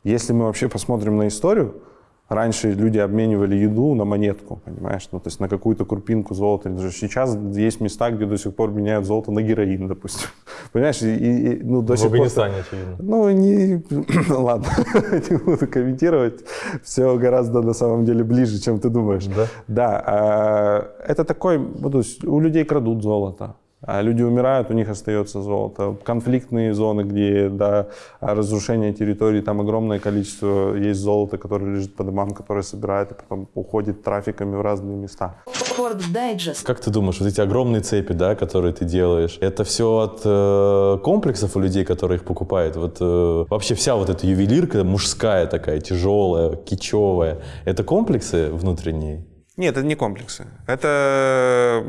Если мы вообще посмотрим на историю, Раньше люди обменивали еду на монетку, понимаешь, ну, то есть на какую-то крупинку золота. Сейчас есть места, где до сих пор меняют золото на героин, допустим. Понимаешь, и, и- ну, до В сих пор... Афганистане, очевидно. Ну, не... Ладно, не буду комментировать. Все гораздо на самом деле ближе, чем ты думаешь. Да? Да. а, Это такой... ну, то есть у людей крадут золото. А люди умирают, у них остается золото. Конфликтные зоны, где да, разрушение территории, там огромное количество есть золота, которое лежит по домам, которое собирает и потом уходит трафиками в разные места. Как ты думаешь, вот эти огромные цепи, да, которые ты делаешь, это все от э, комплексов у людей, которые их покупают? Вот э, вообще вся вот эта ювелирка мужская такая, тяжелая, кичевая, это комплексы внутренние? Нет, это не комплексы. Это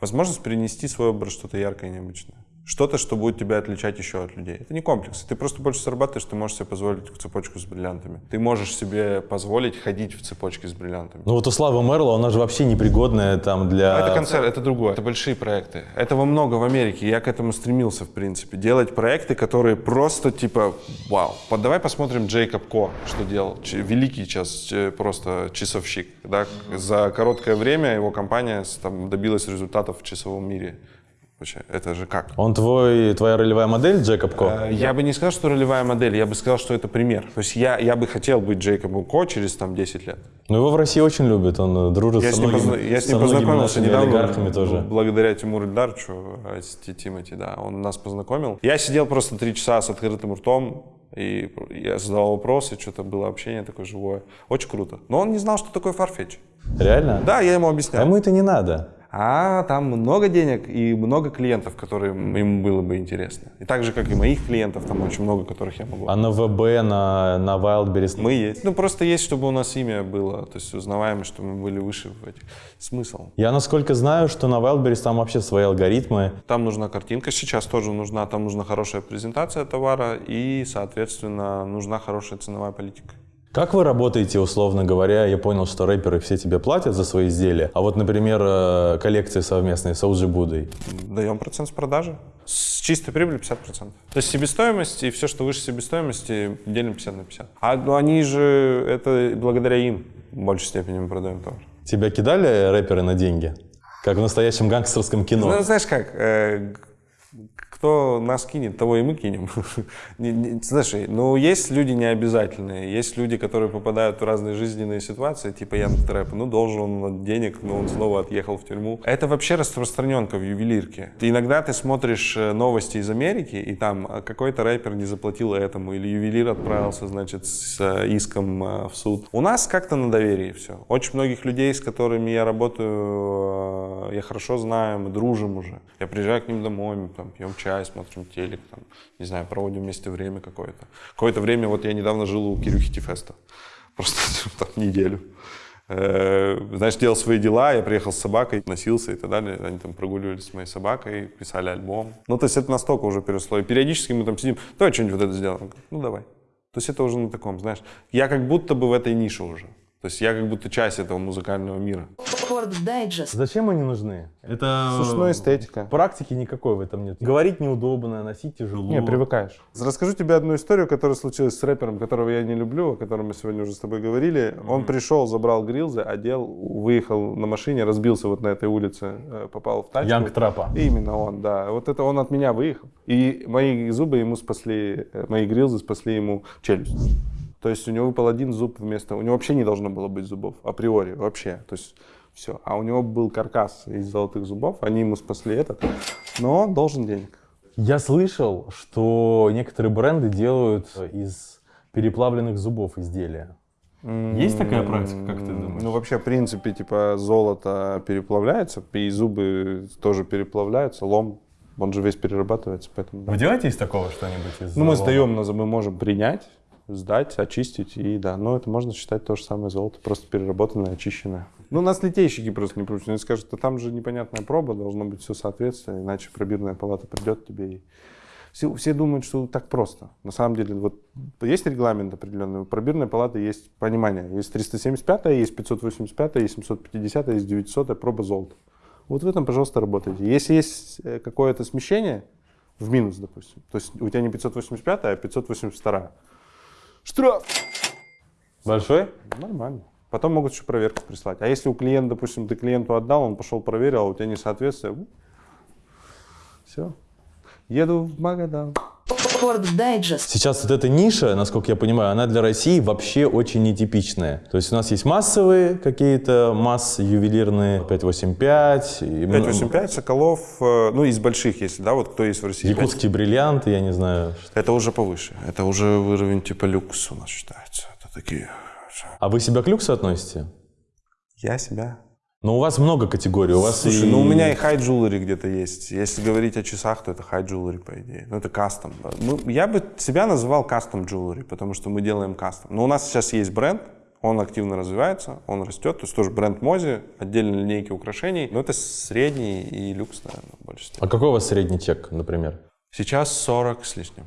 Возможность перенести в свой образ что-то яркое и необычное. Что-то, что будет тебя отличать еще от людей. Это не комплекс. Ты просто больше зарабатываешь, ты можешь себе позволить цепочку с бриллиантами. Ты можешь себе позволить ходить в цепочке с бриллиантами. Ну вот у Славы Мерла, она же вообще непригодная там для... А это концерт, это другое. Это большие проекты. Этого много в Америке. Я к этому стремился, в принципе. Делать проекты, которые просто типа вау. Вот давай посмотрим Джейкоб Ко, что делал. Великий сейчас просто часовщик. Да? За короткое время его компания там, добилась результатов в часовом мире. Вообще, Это же как? Он твой, твоя ролевая модель, Джекоб Ко? Э, Я бы не сказал, что ролевая модель, я бы сказал, что это пример. То есть я, я бы хотел быть Джейкобом Ко через там 10 лет. Ну его в России очень любят, он э, дружит Я со многими, позна- я с ним познакомился недавно, олигархами тоже. благодаря Тимуру Ильдарчу, э, Тимати, да, он нас познакомил. Я сидел просто три часа с открытым ртом, и я задавал вопросы, что-то было общение такое живое. Очень круто. Но он не знал, что такое Farfetch. Реально? Да, я ему А объяснял. ему это не надо. А там много денег и много клиентов, которые ему было бы интересно. И так же, как и моих клиентов, там очень много, которых я могу. А на ВБ, на, на Wildberries? Мы есть. Ну, просто есть, чтобы у нас имя было, то есть узнаваемо, что мы были выше в этих. Смысл. Я насколько знаю, что на Wildberries там вообще свои алгоритмы. Там нужна картинка, сейчас тоже нужна, там нужна хорошая презентация товара и, соответственно, нужна хорошая ценовая политика. Как вы работаете, условно говоря? Я понял, что рэперы все тебе платят за свои изделия. А вот, например, э, коллекции совместные с OG Будой. Даем процент с продажи. С чистой прибыли 50%. То есть себестоимость и все, что выше себестоимости, делим 50 на 50. А ну, они же, это благодаря им в большей степени мы продаем товар. Тебя кидали рэперы на деньги? Как в настоящем гангстерском кино. Ну, знаешь как, э, кто нас кинет, того и мы кинем. Не- Слушай, ну есть люди необязательные, есть люди, которые попадают в разные жизненные ситуации, типа Ян Трэп, ну должен он денег, но он снова отъехал в тюрьму. Это вообще распространенка в ювелирке. Ты- Иногда ты смотришь э, новости из Америки, и там э, какой-то рэпер не заплатил этому, или ювелир отправился, значит, с э, иском в суд. У нас как-то на доверии все. Очень многих людей, с которыми я работаю, я хорошо знаю, мы дружим уже. Я приезжаю к ним домой, там пьем чай, смотрим телек, там, не знаю, проводим вместе время какое-то. Какое-то время, вот я недавно жил у Кирюхи Тифеста. Просто там неделю. Э, Знаешь, делал свои дела, я приехал с собакой, носился и так далее. Они там прогуливались с моей собакой, писали альбом. Ну, то есть это настолько уже переросло. И периодически мы там сидим, давай что-нибудь вот это сделаем. Ну, давай. То есть это уже на таком, знаешь, я как будто бы в этой нише уже. То есть я как будто часть этого музыкального мира. Форд Дайджест. Зачем они нужны? Это ну эстетика. практики никакой в этом нет. Говорить неудобно, носить тяжело. Не, привыкаешь. Расскажу тебе одну историю, которая случилась с рэпером, которого я не люблю, о котором мы сегодня уже с тобой говорили. Он пришел, забрал грилзы, одел, выехал на машине, разбился вот на этой улице, э, попал в тачку. Янг Трапа. Именно он, да. Вот это он от меня выехал. И мои зубы ему спасли, э, мои грилзы спасли ему челюсть. То есть у него выпал один зуб вместо... У него вообще не должно было быть зубов, априори, вообще. То есть все. А у него был каркас из золотых зубов, они ему спасли этот. Но он должен денег. Я слышал, что некоторые бренды делают из переплавленных зубов изделия. Есть такая практика, как ты думаешь? Ну, вообще, в принципе, типа, золото переплавляется, и зубы тоже переплавляются, лом, он же весь перерабатывается, поэтому... да. Вы делаете из такого что-нибудь? Из Ну, мы сдаем, на- мы можем принять, сдать, очистить, и да, но это можно считать то же самое золото, просто переработанное, очищенное. Ну, нас литейщики просто не пручат, они скажут, что там же непонятная проба, должно быть все соответственно, иначе пробирная палата придет тебе и... Все, все думают, что так просто. На самом деле, вот есть регламент определенный, у пробирной палаты есть понимание. Есть 375, есть 585, есть 750, есть 900 проба золота. Вот в этом, пожалуйста, работайте. Если есть э, какое-то смещение, в минус, допустим, то есть у тебя не 585, а 582. Штраф! Большой? Нормально. Потом могут еще проверку прислать. А если у клиента, допустим, ты клиенту отдал, он пошел проверил, а у тебя несоответствие, все. Еду в Магадан. Форд Дайджест. Сейчас вот эта ниша, насколько я понимаю, она для России вообще очень нетипичная. То есть у нас есть массовые какие-то массы ювелирные 585, и много- 585, Соколов, э, ну из больших, если, да, вот кто есть в России. якутские бриллианты, я не знаю. что- Это уже повыше. Это уже уровень типа люкс у нас считается. Это такие... А вы себя к люксу относите? Я себя. Но у вас много категорий. У вас Слушай, и... ну у меня и хай джулери где-то есть. Если говорить о часах, то это хай джулери, по идее. Ну это кастом. Ну, я бы себя называл кастом джулери, потому что мы делаем кастом. Но у нас сейчас есть бренд, Он активно развивается, он растет. То есть тоже бренд Мози, отдельные линейки украшений. Но это средний и люкс, наверное, степени. А какой у вас средний чек, например? Сейчас 40 с лишним.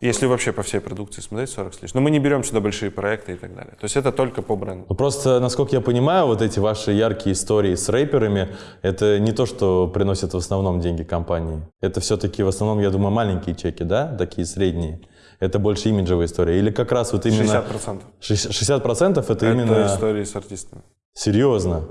Если вообще по всей продукции смотреть, 40 с лишним. Но мы не берем сюда большие проекты и так далее. То есть это только по бренду. Ну, просто, насколько я понимаю, вот эти ваши яркие истории с рэперами, это не то, что приносит в основном деньги компании. Это все-таки в основном, я думаю, маленькие чеки, да, такие средние. Это больше имиджевая история. Или как раз вот именно... 60%. 60% процентов это, Это именно... истории с артистами. Серьезно.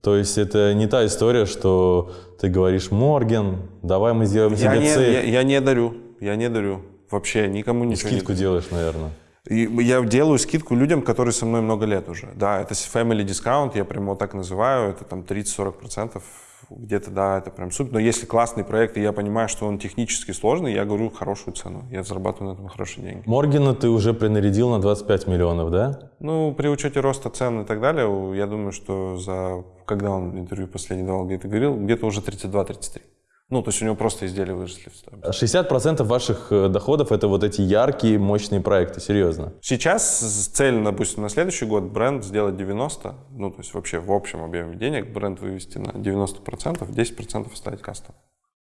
То есть это не та история, что ты говоришь, Морген, давай мы сделаем Я тебе не, цель. я, я не дарю, я не дарю. Вообще никому ничего Скидку не делаешь, наверное. И я делаю скидку людям, которые со мной много лет уже. Да, это family discount, я прям вот так называю, это там 30-40%. Где-то, да, это прям супер. Но если классный проект, и я понимаю, что он технически сложный, я говорю хорошую цену. Я зарабатываю на этом хорошие деньги. Моргена ты уже принарядил на 25 миллионов, да? Ну, при учете роста цен и так далее, я думаю, что за... Когда он интервью последний давал, где-то говорил, где-то уже 32-33. Ну, то есть у него просто изделия выросли в стоимость. 60% ваших э, доходов это вот эти яркие, мощные проекты, серьезно. Сейчас цель, допустим, на следующий год бренд сделать 90, ну, то есть вообще в общем объеме денег бренд вывести на 90%, 10% оставить кастом.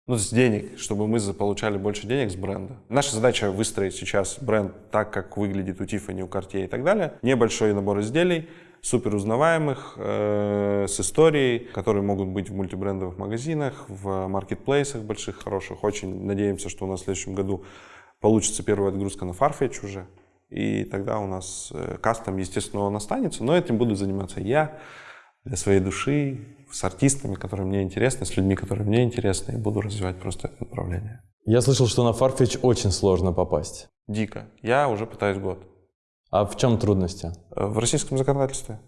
Ну, с денег, чтобы мы за- получали больше денег с бренда. Наша задача выстроить сейчас бренд так, как выглядит у Tiffany, у Cartier и так далее. Небольшой набор изделий, супер узнаваемых, э, с историей, которые могут быть в мультибрендовых магазинах, в маркетплейсах больших, хороших. Очень надеемся, что у нас в следующем году получится первая отгрузка на Farfetch уже. И тогда у нас э, кастом, естественно, он останется, но этим буду заниматься я для своей души, с артистами, которые мне интересны, с людьми, которые мне интересны, и буду развивать просто это направление. Я слышал, что на Farfetch очень сложно попасть. Дико. Я уже пытаюсь год. А в чем трудности? Э, В российском законодательстве.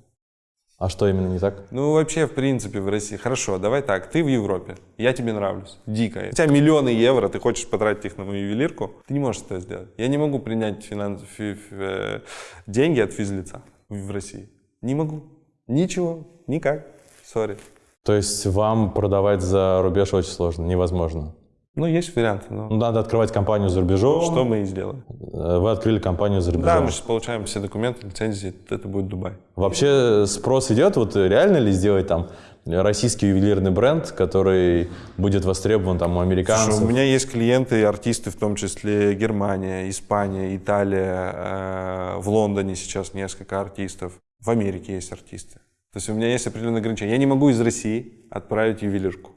А что именно не так? Ну, вообще, в принципе, в России. Хорошо, давай так. Ты в Европе. Я тебе нравлюсь. Дико. У тебя миллионы евро, ты хочешь потратить их на мою ювелирку. Ты не можешь это сделать. Я не могу принять финанс... фи- фи- э, деньги от физлица в России. Не могу. Ничего. Никак. Sorry. То есть вам продавать за рубеж очень сложно, невозможно. Ну, есть варианты, но Ну, Надо открывать компанию за рубежом. что мы и сделаем. Э, Вы открыли компанию за рубежом. Да, мы сейчас получаем все документы, лицензии, это будет Дубай. Вообще спрос идет, вот реально ли сделать там российский ювелирный бренд, который будет востребован там у американцев? Слушай, у меня есть клиенты и артисты, в том числе Германия, Испания, Италия, э, в Лондоне сейчас несколько артистов, в Америке есть артисты. То есть у меня есть определенные ограничения. Я не могу из России отправить ювелирку.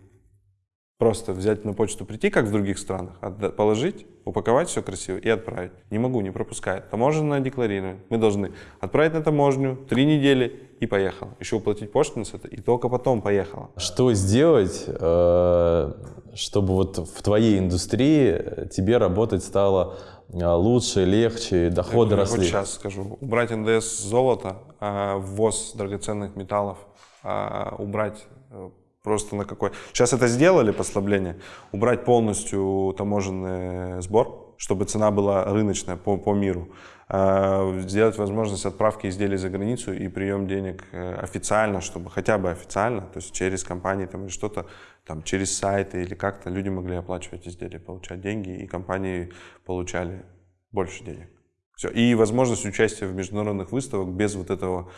Просто взять на почту, прийти, как в других странах, положить, упаковать все красиво и отправить. Не могу, не пропускает. Таможенное декларирование. Мы должны отправить на таможню, три недели и поехал. Еще уплатить пошлину с это, и только потом поехала. Что сделать, э, чтобы вот в твоей индустрии тебе работать стало э, лучше, легче, доходы хоть росли? сейчас скажу. Убрать НДС золота, а, ввоз драгоценных металлов, убрать э, просто на какой... Сейчас это сделали, послабление. Убрать полностью таможенный сбор, чтобы цена была рыночная по, по миру. А, Сделать возможность отправки изделий за границу и прием денег э, официально, чтобы хотя бы официально, то есть через компании там, или что-то, там, через сайты или как-то люди могли оплачивать изделия, получать деньги, и компании получали больше денег. Все. И возможность участия в международных выставках без вот этого.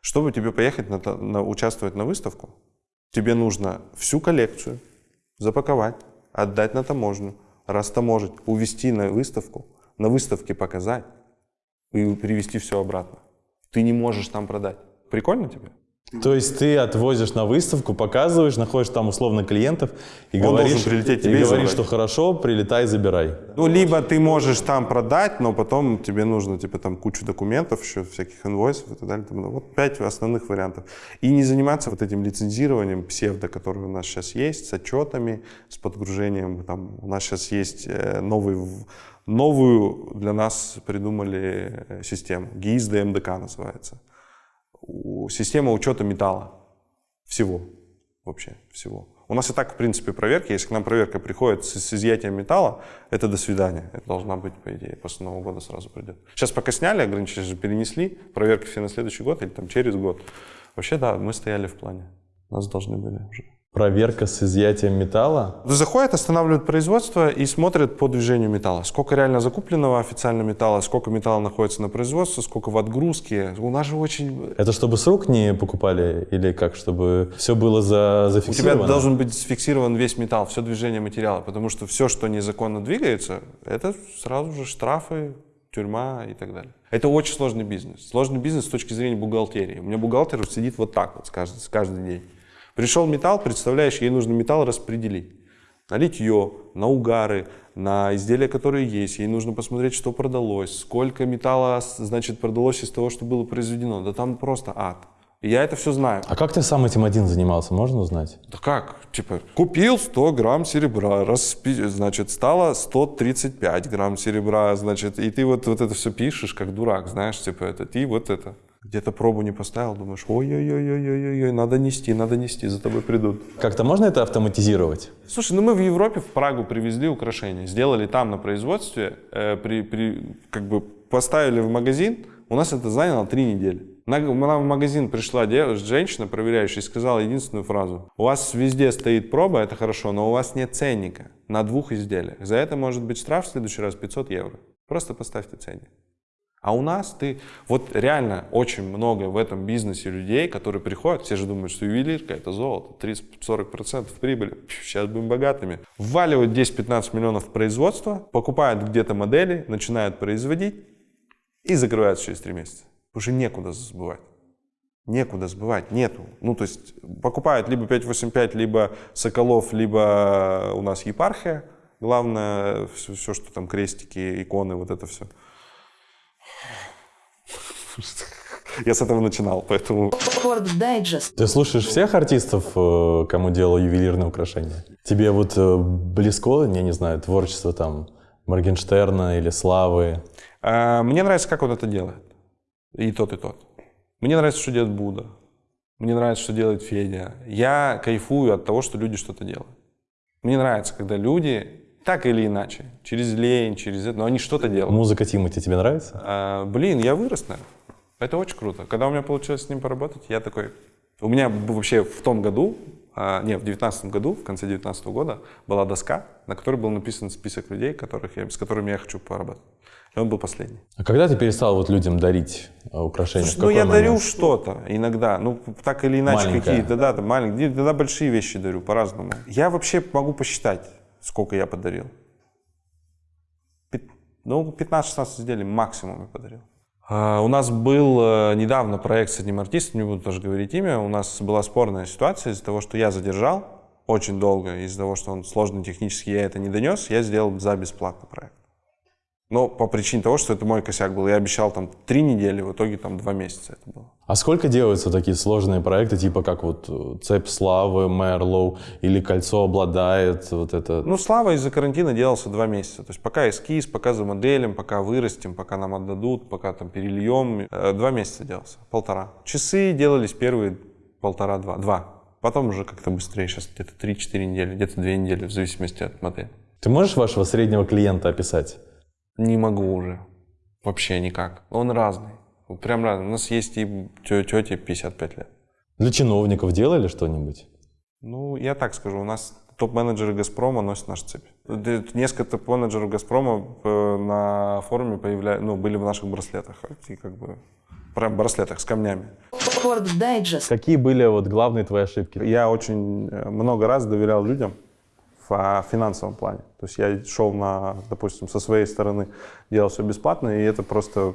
Чтобы тебе поехать на, на- участвовать на выставку, тебе нужно всю коллекцию запаковать, отдать на таможню, растаможить, увезти на выставку, на выставке показать и привезти все обратно. Ты не можешь там продать. Прикольно тебе? То есть ты отвозишь на выставку, показываешь, находишь там условно клиентов и Он говоришь, должен прилететь и тебе и говоришь, что хорошо, прилетай, забирай. Ну, либо ты можешь там продать, но потом тебе нужно, типа, там кучу документов, еще всяких инвойсов и так далее. Там, ну, Вот пять основных вариантов. И не заниматься вот этим лицензированием псевдо, которое у нас сейчас есть, с отчетами, с подгружением. Там, у нас сейчас есть э, новый, новую для нас придумали э, систему. ГИС ДМДК называется. Система учета металла. Всего. Вообще всего. У нас и так, в принципе, проверки. Если к нам проверка приходит с, с изъятием металла, это до свидания. Это должна быть, по идее, после Нового года сразу придет. Сейчас пока сняли ограничения, перенесли, проверки все на следующий год или там через год. Вообще, да, мы стояли в плане. Нас должны были уже. Проверка с изъятием металла? Заходят, останавливают производство и смотрят по движению металла. Сколько реально закупленного официально металла, сколько металла находится на производстве, сколько в отгрузке. У нас же очень... Это чтобы с рук не покупали или как, чтобы все было за, У тебя зафиксировано? должен быть сфиксирован весь металл, все движение материала, потому что все, что незаконно двигается, это сразу же штрафы, тюрьма и так далее. Это очень сложный бизнес. Сложный бизнес с точки зрения бухгалтерии. У меня бухгалтер сидит вот так вот каждый, каждый день. Пришел металл, представляешь, ей нужно металл распределить. На литье, на угары, на изделия, которые есть. Ей нужно посмотреть, что продалось, сколько металла, значит, продалось из того, что было произведено. Да там просто ад. И я это все знаю. А как ты сам этим один занимался, можно узнать? Да как? Типа, купил 100 грамм серебра, распи... значит, стало 135 грамм серебра, значит, и ты вот, вот это все пишешь, как дурак, знаешь, типа, это ты вот это. Где-то пробу не поставил, думаешь, ой-ой-ой-ой-ой, надо нести, надо нести, за тобой придут. Как-то можно это автоматизировать? Слушай, ну мы в Европе, в Прагу привезли украшения, сделали там на производстве, э, при, при, как бы поставили в магазин, у нас это заняло три недели. На- Нам в магазин пришла женщина, проверяющая, и сказала единственную фразу. У вас везде стоит проба, это хорошо, но у вас нет ценника на двух изделиях. За это может быть штраф в следующий раз 500 евро. Просто поставьте ценник. А у нас ты, вот реально очень много в этом бизнесе людей, которые приходят, все же думают, что ювелирка это золото, 30-40% прибыли, сейчас будем богатыми. Вваливают 10-15 миллионов в производство, покупают где-то модели, начинают производить и закрываются через 3 месяца. Что некуда сбывать. Некуда сбывать, нету. Ну, то есть покупают либо 585, либо Соколов, либо у нас епархия. Главное, все, все, что там крестики, иконы, вот это все. Я с этого начинал, поэтому... Ты слушаешь всех артистов, э, кому делал ювелирные украшения? Тебе вот э, близко, я не знаю, творчество там Моргенштерна или Славы? А, Мне нравится, как он это делает. И тот, и тот. Мне нравится, что делает Буда. Мне нравится, что делает Федя. Я кайфую от того, что люди что-то делают. Мне нравится, когда люди так или иначе, через лень, через это, но они что-то делают. Музыка Тимати тебе нравится? А, блин, я вырос, наверное. Это очень круто. Когда у меня получилось с ним поработать, я такой... У меня вообще в том году, а, не, в девятнадцатом году, в конце девятнадцатого года, была доска, на которой был написан список людей, которых я, с которыми я хочу поработать. И он был последний. А когда ты перестал вот людям дарить э, украшения? Слушай, ну я момент? дарю что-то иногда, ну так или иначе какие-то, да, там маленькие, иногда большие вещи дарю по-разному. Я вообще могу посчитать, сколько я подарил. Ну, 15-16 изделий максимум я подарил. А, У нас был э, недавно проект с одним артистом, не буду тоже говорить имя, у нас была спорная ситуация из-за того, что я задержал очень долго, из-за того, что он сложный технически, я это не донес, я сделал за бесплатно проект. Но по причине того, что это мой косяк был. Я обещал там три недели, в итоге там два месяца это было. А сколько делаются такие сложные проекты, типа как вот э, «Цепь славы», «Мерлоу» или «Кольцо обладает», вот это? Ну, Слава из-за карантина делался два месяца. То есть пока эскиз, пока замоделим, пока вырастим, пока нам отдадут, пока там перельем. Э, Два месяца делался, полтора. Часы делались первые полтора-два. Два. Потом уже как-то быстрее, сейчас где-то 3-4 недели, где-то 2 недели, в зависимости от модели. Ты можешь вашего среднего клиента описать? Не могу уже. Вообще никак. Он разный. Прям разный. У нас есть и тети 55 лет. Для чиновников делали что-нибудь? Ну, я так скажу, у нас топ-менеджеры «Газпрома» носят наш цепь. Несколько топ-менеджеров «Газпрома» э, на форуме появля... ну, были в наших браслетах. И как бы прям браслетах с камнями. Какие были вот главные твои ошибки? Я очень э, много раз доверял людям в а, финансовом плане. То есть я шел на, допустим, со своей стороны, делал все бесплатно, и это просто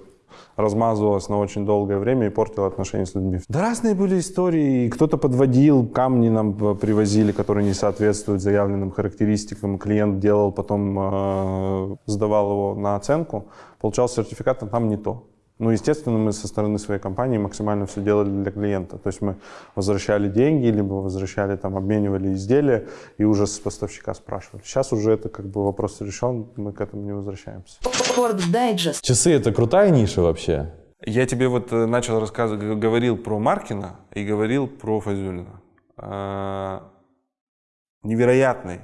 размазывалось на очень долгое время и портило отношения с людьми. Да разные были истории. Кто-то подводил, камни нам э, привозили, которые не соответствуют заявленным характеристикам. Клиент делал, потом э, сдавал его на оценку, получал сертификат, а там не то. Ну, естественно, мы со стороны своей компании максимально все делали для клиента. То есть мы возвращали деньги, либо возвращали, там, обменивали изделия и уже с поставщика спрашивали. Сейчас уже это как бы вопрос решен, мы к этому не возвращаемся. Часы — это крутая ниша вообще? Я тебе вот э, начал рассказывать, говорил про Маркина и говорил про Фазюлина. А, Невероятный.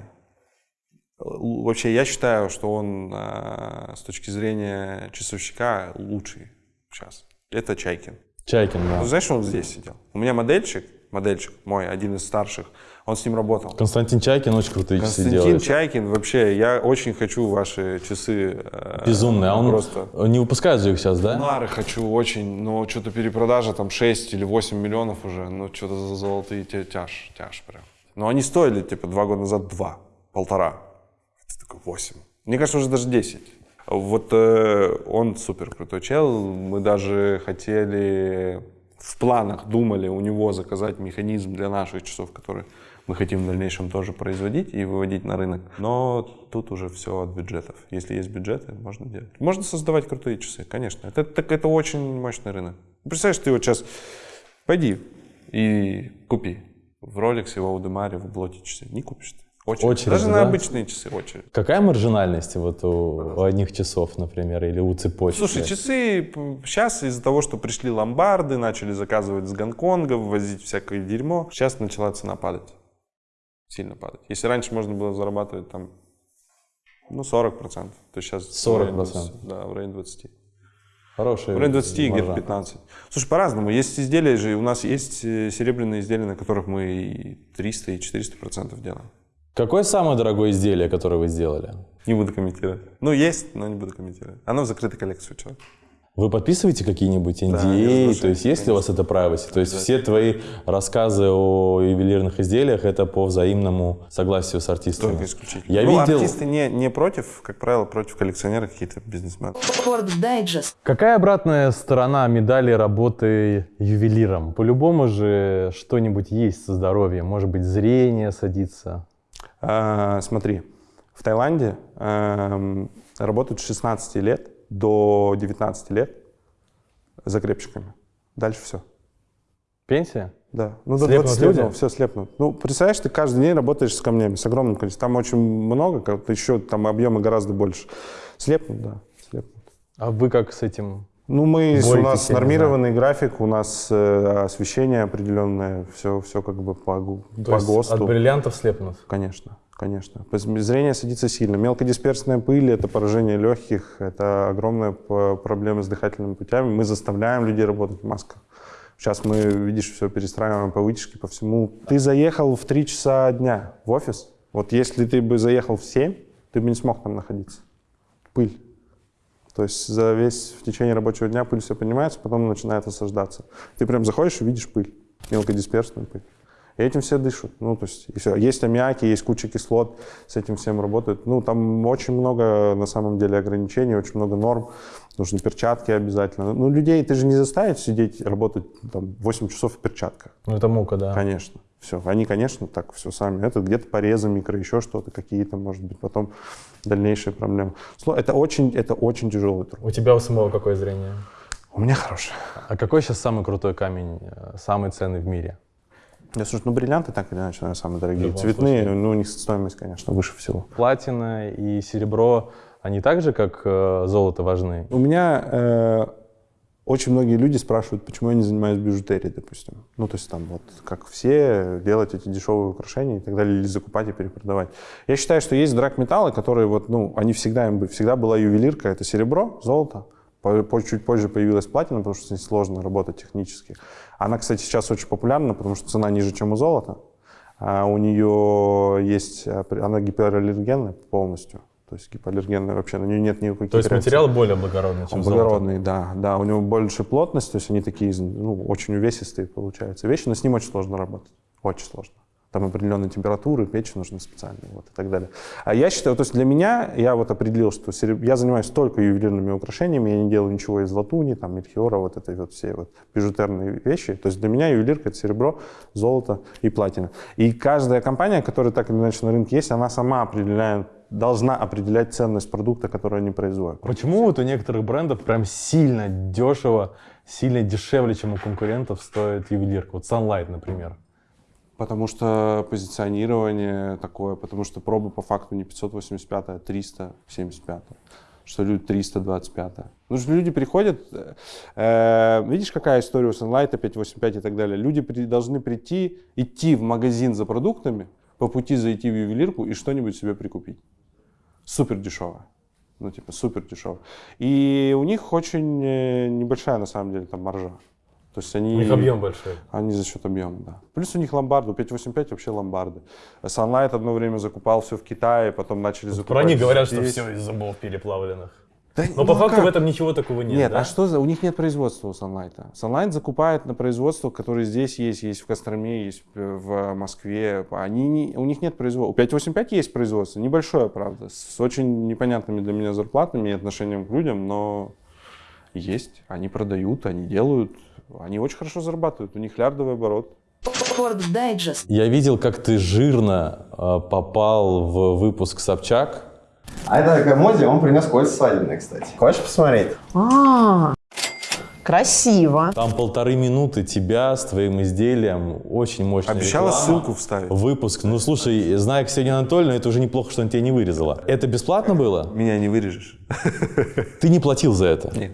Вообще, я считаю, что он а, с точки зрения часовщика лучший сейчас. Это Чайкин. Чайкин, да. Ну, знаешь, он здесь сидел. У меня модельчик модельчик мой, один из старших, он с ним работал. Константин Чайкин очень крутые часы Константин делает. Чайкин, вообще, я очень хочу ваши часы. э, Безумный. А он просто. не выпускает же их сейчас, да? Нары хочу очень, но что-то перепродажа там 6 или 8 миллионов уже, ну что-то за золотые тяж, тяж прям. Но они стоили типа два года назад 2, полтора. Это такой 8. Мне кажется, уже даже 10. Вот э, он супер крутой чел. Мы даже хотели, в планах думали у него заказать механизм для наших часов, который мы хотим в дальнейшем тоже производить и выводить на рынок. Но тут уже все от бюджетов. Если есть бюджеты, можно делать. Можно создавать крутые часы, конечно. Это, так, это очень мощный рынок. Представляешь, ты вот сейчас пойди и купи в Rolex, в Audemars, в Блоте часы. Не купишь ты. Очередь. Очередь, Даже на да? обычные часы очередь. Какая маржинальность вот у, у одних часов, например, или у цепочки? Слушай, часы сейчас из-за того, что пришли ломбарды, начали заказывать с Гонконга, ввозить всякое дерьмо, сейчас начала цена падать. Сильно падать. Если раньше можно было зарабатывать там, ну, 40%, то сейчас... 40%. в районе 20, Да, в районе 20. Хорошая В районе 20 и где-то маржа. 15. Слушай, по-разному. Есть изделия же, у нас есть э, серебряные изделия, на которых мы и 300, и 400 процентов делаем. Какое самое дорогое изделие, которое вы сделали? Не буду комментировать. Ну, есть, но не буду комментировать. Оно в закрытой коллекции у человека. Вы подписываете какие-нибудь NDA? разглашаю, то есть есть ли у вас это privacy? То есть все твои рассказы о ювелирных изделиях это по взаимному согласию с артистами? Только исключительно. Я ну, видел... артисты не, не против, как правило, против коллекционеров какие-то бизнесмены. Какая обратная сторона медали работы ювелиром? По-любому же что-нибудь есть со здоровьем. Может быть, зрение садится. А, смотри, в Таиланде эм, работают с 16 лет до 19 лет закрепщиками. Дальше все. Пенсия? Да. Ну, до Слепнут 20 лет, люди? все слепнут. Ну, представляешь, ты каждый день работаешь с камнями, с огромным количеством. Там очень много, как еще там объемы гораздо больше. Слепнут, да, слепнут. А вы как с этим? Ну, мы, с- у нас нормированный график, у нас э, освещение определенное, все, все как бы по, То по есть ГОСТу. от бриллиантов слепнут? Конечно, конечно. Зрение садится сильно. Мелкодисперсная пыль – это поражение легких, это огромная проблема с дыхательными путями. Мы заставляем людей работать в масках. Сейчас мы, видишь, все перестраиваем по вытяжке, по всему. Ты заехал в 3 часа дня в офис. Вот если ты бы заехал в 7, ты бы не смог там находиться. Пыль. То есть за весь в течение рабочего дня пыль все поднимается, потом начинает осаждаться. Ты прям заходишь и видишь пыль, мелкодисперсную пыль. И этим все дышат. Ну, то есть, и все. Есть аммиаки, есть куча кислот, с этим всем работают. Ну, там очень много, на самом деле, ограничений, очень много норм. Нужны перчатки обязательно. Ну, людей ты же не заставишь сидеть, работать там 8 часов в перчатках. Ну, это мука, да. Конечно. Все. Они, конечно, так все сами. Это где-то порезы, микро, еще что-то, какие-то, может быть, потом дальнейшие проблемы. Это очень, это очень тяжелый труд. У тебя у самого какое зрение? У меня хорошее. А какой сейчас самый крутой камень, э, самый ценный в мире? Я слушай, ну бриллианты так или иначе, наверное, самые дорогие. Цветные, случае. ну у них стоимость, конечно, выше всего. Платина и серебро, они так же, как э, золото, важны? У меня э, очень многие люди спрашивают, почему я не занимаюсь бижутерией, допустим. Ну, то есть там вот, как все, делать эти дешевые украшения и так далее, или закупать и перепродавать. Я считаю, что есть драгметаллы, которые вот, ну, они всегда, им всегда была ювелирка, это серебро, золото. По- Чуть позже появилась платина, потому что с ней сложно работать технически. Она, кстати, сейчас очень популярна, потому что цена ниже, чем у золота. А у нее есть, при- она гипоаллергенная полностью. То есть гипоаллергенная вообще, на нее нет никаких То есть материал более благородный, чем Он золото? благородный, да, да, у него больше плотность, то есть они такие, ну, очень увесистые получаются вещи, но с ним очень сложно работать, очень сложно. Там определенные температуры, печи нужны специальные, вот и так далее. А я считаю, то есть для меня, я вот определил, что сереб- я занимаюсь только ювелирными украшениями, я не делаю ничего из латуни, там, мельхиора, вот этой вот все вот бижутерные вещи. То есть для меня ювелирка это серебро, золото и платина. И каждая компания, которая так или иначе на рынке есть, она сама определяет, должна определять ценность продукта, который они производят. Почему вот у некоторых брендов прям сильно дешево, сильно дешевле, чем у конкурентов стоит ювелирка? Вот Sunlight, например. Потому что позиционирование такое, потому что проба по факту не 585, а 375. Что люди 325. Ну, что люди приходят, э, э, видишь, какая история у Sunlight 585 и так далее. Люди при- должны прийти, идти в магазин за продуктами, по пути зайти в ювелирку и что-нибудь себе прикупить. Супер дешево. Ну, типа, супер дешево. И у них очень э, небольшая, на самом деле, там маржа. То есть они... У них объем большой. Они за счет объема, да. Плюс у них ломбарды, у 585 вообще ломбарды. Sunlight одно время закупал все в Китае, потом начали закупать Про них говорят, что здесь. все из зубов переплавленных. Да, Но ну по а факту как? в этом ничего такого нет, Нет, да? а что за... У них нет производства у Sunlight. Sunlight закупает на производство, которое здесь есть, есть в Костроме, есть в Москве. Они не... У них нет производства. У 585 есть производство, небольшое, правда, с очень непонятными для меня зарплатами и отношением к людям, но есть. Они продают, они делают. Они очень хорошо зарабатывают. У них лярдовый оборот. Я видел, как ты жирно э, попал в выпуск Собчак. А это такая Мози, он принес кольца свадебные, кстати. Хочешь посмотреть? А, красиво. Там полторы минуты тебя с твоим изделием. Очень мощная Обещала реклама. ссылку вставить. Выпуск. Ну, слушай, зная Ксению Анатольевну, это уже неплохо, что она тебя не вырезала. Это бесплатно было? Меня не вырежешь. Ты не платил за это? Нет.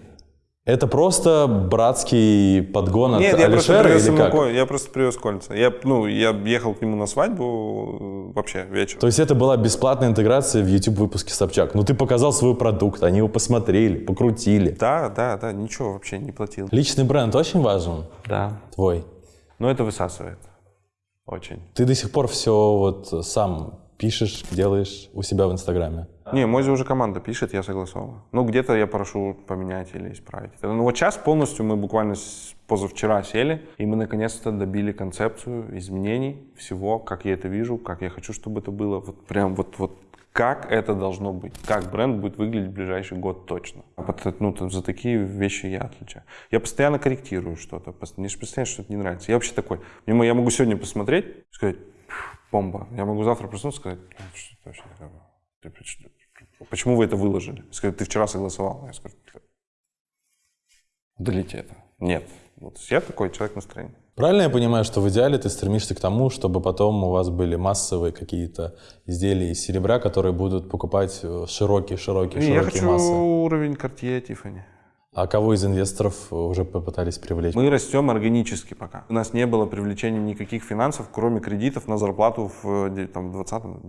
Это просто братский подгон от Нет, я просто, Алишера привез или как? ко- я просто привез кольца. Я, ну, я ехал к нему на свадьбу э, вообще вечером. То есть это была бесплатная интеграция в YouTube выпуске Собчак. Ну, ты показал свой продукт, они его посмотрели, покрутили. Да, да, да, ничего вообще не платил. Личный бренд очень важен, Да. твой. Но это высасывает. Очень. Ты до сих пор все вот сам пишешь, делаешь у себя в Инстаграме. Не, Мози уже команда пишет, я согласовываю. Ну, где-то я прошу поменять или исправить. Ну, вот сейчас полностью мы буквально позавчера сели, и мы наконец-то добили концепцию изменений всего, как я это вижу, как я хочу, чтобы это было. Вот прям вот, вот как это должно быть, как бренд будет выглядеть в ближайший год точно. А ну, за такие вещи я отличаю. Я постоянно корректирую что-то, мне же постоянно что-то не нравится. Я вообще такой, я могу сегодня посмотреть сказать, «Фу, бомба. Я могу завтра проснуться и сказать, «Ну, что это вообще такое? Поч- Почему вы это выложили? Скажут, ты вчера согласовал. Я скажу, удалите это. Нет. Вот я такой человек настроения. Правильно я понимаю, что в идеале ты стремишься к тому, чтобы потом у вас были массовые какие-то изделия из серебра, которые будут покупать э, широкие, широкие, Не, я широкие хочу массы? уровень Cartier Tiffany. А кого из инвесторов уже попытались привлечь? Мы растем органически пока. У нас не было привлечения никаких финансов, кроме кредитов на зарплату в э, де- там, 20-19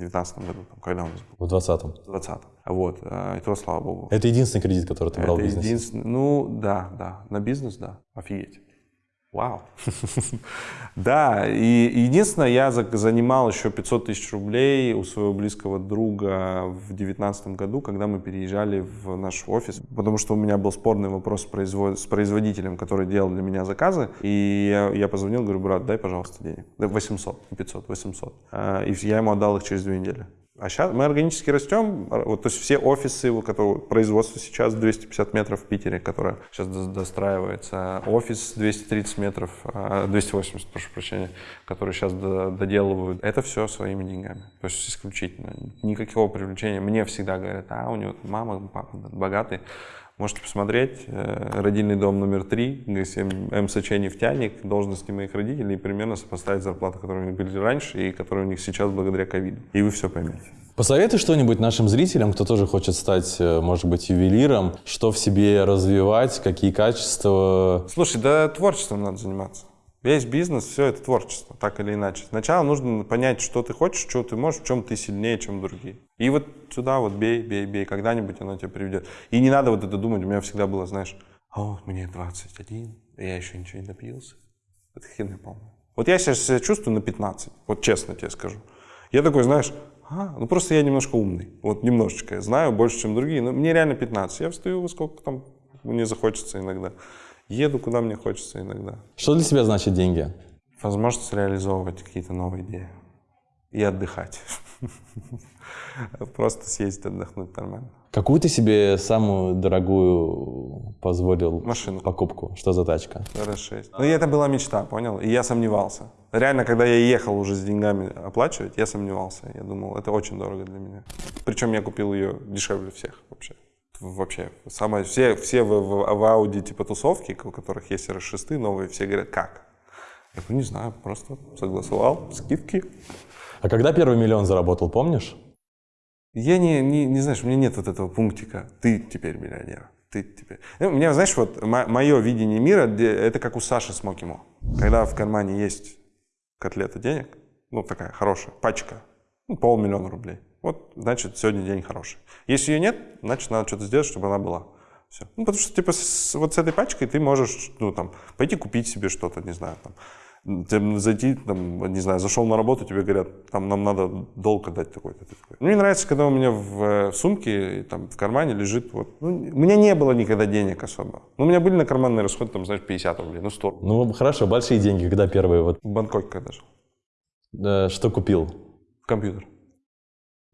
году. Там, когда у нас был? В 20-м. В 20 Вот. а, И то, слава богу. Это единственный кредит, который ты брал Это в бизнесе? единственный- Ну, да, да. На бизнес, да. Офигеть. Вау. Да, и единственное, я за- занимал еще 500 тысяч рублей у своего близкого друга в девятнадцатом году, когда мы переезжали в наш офис, потому что у меня был спорный вопрос с, производ- с производителем, который делал для меня заказы, и я, я позвонил, говорю, брат, дай, пожалуйста, денег. Да, 800, не 500, 800. А, И я ему отдал их через две недели. А сейчас мы органически растем. Вот, то есть все офисы, у которого производство сейчас 250 метров в Питере, которое сейчас до- достраивается. Офис 230 метров, а, 280, прошу прощения, который сейчас до- доделывают. Это все своими деньгами. То есть исключительно. Никакого привлечения. Мне всегда говорят, а у него мама, папа богатые. Можете посмотреть. э, Родильный дом номер три, ГСМ МСЧ «Нефтяник», должности моих родителей и примерно сопоставить зарплату, которые у них были раньше и которые у них сейчас благодаря ковиду. И вы все поймете. Посоветуй что-нибудь нашим зрителям, кто тоже хочет стать, э, может быть, ювелиром, что в себе развивать, какие качества. Слушай, да творчеством надо заниматься. Весь бизнес, все это творчество, так или иначе. Сначала нужно понять, что ты хочешь, что ты можешь, в чем ты сильнее, чем другие. И вот сюда вот бей, бей, бей, когда-нибудь оно тебя приведет. И не надо вот это думать, у меня всегда было, знаешь, о, мне 21, а я еще ничего не добился. Это хрень полная. Вот я сейчас себя чувствую на 15, вот честно тебе скажу. Я такой, знаешь, а, ну просто я немножко умный, вот немножечко, я знаю больше, чем другие, но мне реально 15. Я встаю во сколько там мне захочется иногда. Еду, куда мне хочется иногда. Что для тебя значит деньги? Возможность реализовывать какие-то новые идеи. И отдыхать. Просто съездить, отдохнуть нормально. Какую ты себе самую дорогую позволил Машину. покупку? Что за тачка? RS6. Ну, это была мечта, понял? И я сомневался. Реально, когда я ехал уже с деньгами оплачивать, я сомневался. Я думал, это очень дорого для меня. Причем я купил ее дешевле всех вообще. Вообще. Самое, все все в, в, в Audi типа тусовки, у которых есть RS6 новые, все говорят, как? Я говорю, не знаю, просто согласовал, скидки. А когда первый миллион заработал, помнишь? Я не, не, не знаешь, у меня нет вот этого пунктика. Ты теперь миллионер. Ты теперь. Ну, У меня, знаешь, вот мое видение мира, это как у Саши Смокимо. Когда в кармане есть котлета денег, ну такая хорошая, пачка, ну, полмиллиона рублей. Вот, значит, сегодня день хороший. Если ее нет, значит, надо что-то сделать, чтобы она была. Все. Ну, потому что, типа, с- вот с этой пачкой ты можешь, ну, там, пойти купить себе что-то, не знаю, там, зайти, там, не знаю, зашел на работу, тебе говорят, там, нам надо долг отдать такой-то. такой. Мне нравится, когда у меня в, э, сумке, там, в кармане лежит, вот, ну, у меня не было никогда денег особо. Ну, у меня были на карманные расходы, там, знаешь, 50 рублей, ну, 100. Ну, хорошо, большие деньги, когда первые вот. В Бангкоке когда жил. э, что купил? Компьютер.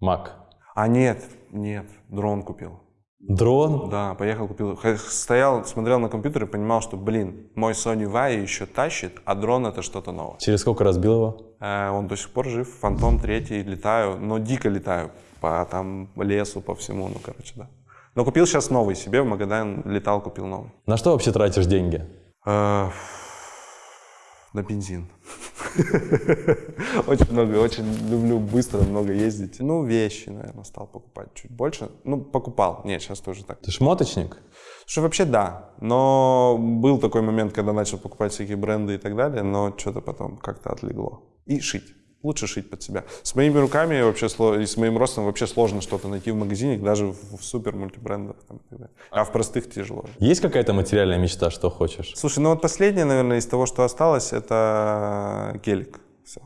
Мак. А нет, нет, дрон купил. Дрон? Да, поехал, купил. Стоял, смотрел на компьютер и понимал, что, блин, мой Sony Vaio еще тащит, а дрон это что-то новое. Через сколько разбил его? Э, он до сих пор жив, Фантом третий, летаю, но дико летаю по там лесу, по всему, ну, короче, да. Но купил сейчас новый себе, в Магадан летал, купил новый. На что вообще тратишь деньги? Э, На бензин. Очень много, очень люблю быстро, много ездить. Ну, вещи, наверное, стал покупать чуть больше. Ну, покупал. Нет, сейчас тоже так. Ты шмоточник? Что вообще да, но был такой момент, когда начал покупать всякие бренды и так далее, но что-то потом как-то отлегло. И шить. Лучше шить под себя. С моими руками вообще и с моим ростом вообще сложно что-то найти в магазине, даже в, в супер мультибрендах. Там. А в простых тяжело. Есть какая-то материальная мечта, что хочешь? Слушай, ну вот последнее, наверное, из того, что осталось, это гелик. Все.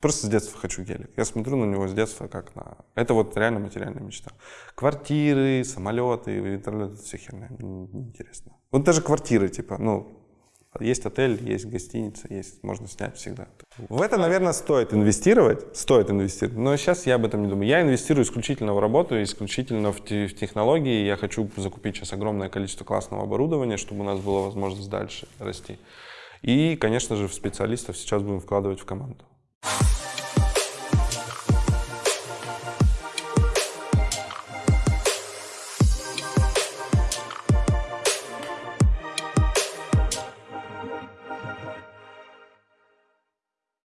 Просто с детства хочу гелик. Я смотрю на него с детства как на... Это вот реально материальная мечта. Квартиры, самолеты, вертолеты, все херня. Неинтересно. Вот даже квартиры, типа, ну, есть отель, есть гостиница, есть, можно снять всегда. В это, наверное, стоит инвестировать, стоит инвестировать, но сейчас я об этом не думаю. Я инвестирую исключительно в работу, исключительно в, те- в технологии. Я хочу закупить сейчас огромное количество классного оборудования, чтобы у нас была возможность дальше расти. И, конечно же, в специалистов сейчас будем вкладывать в команду.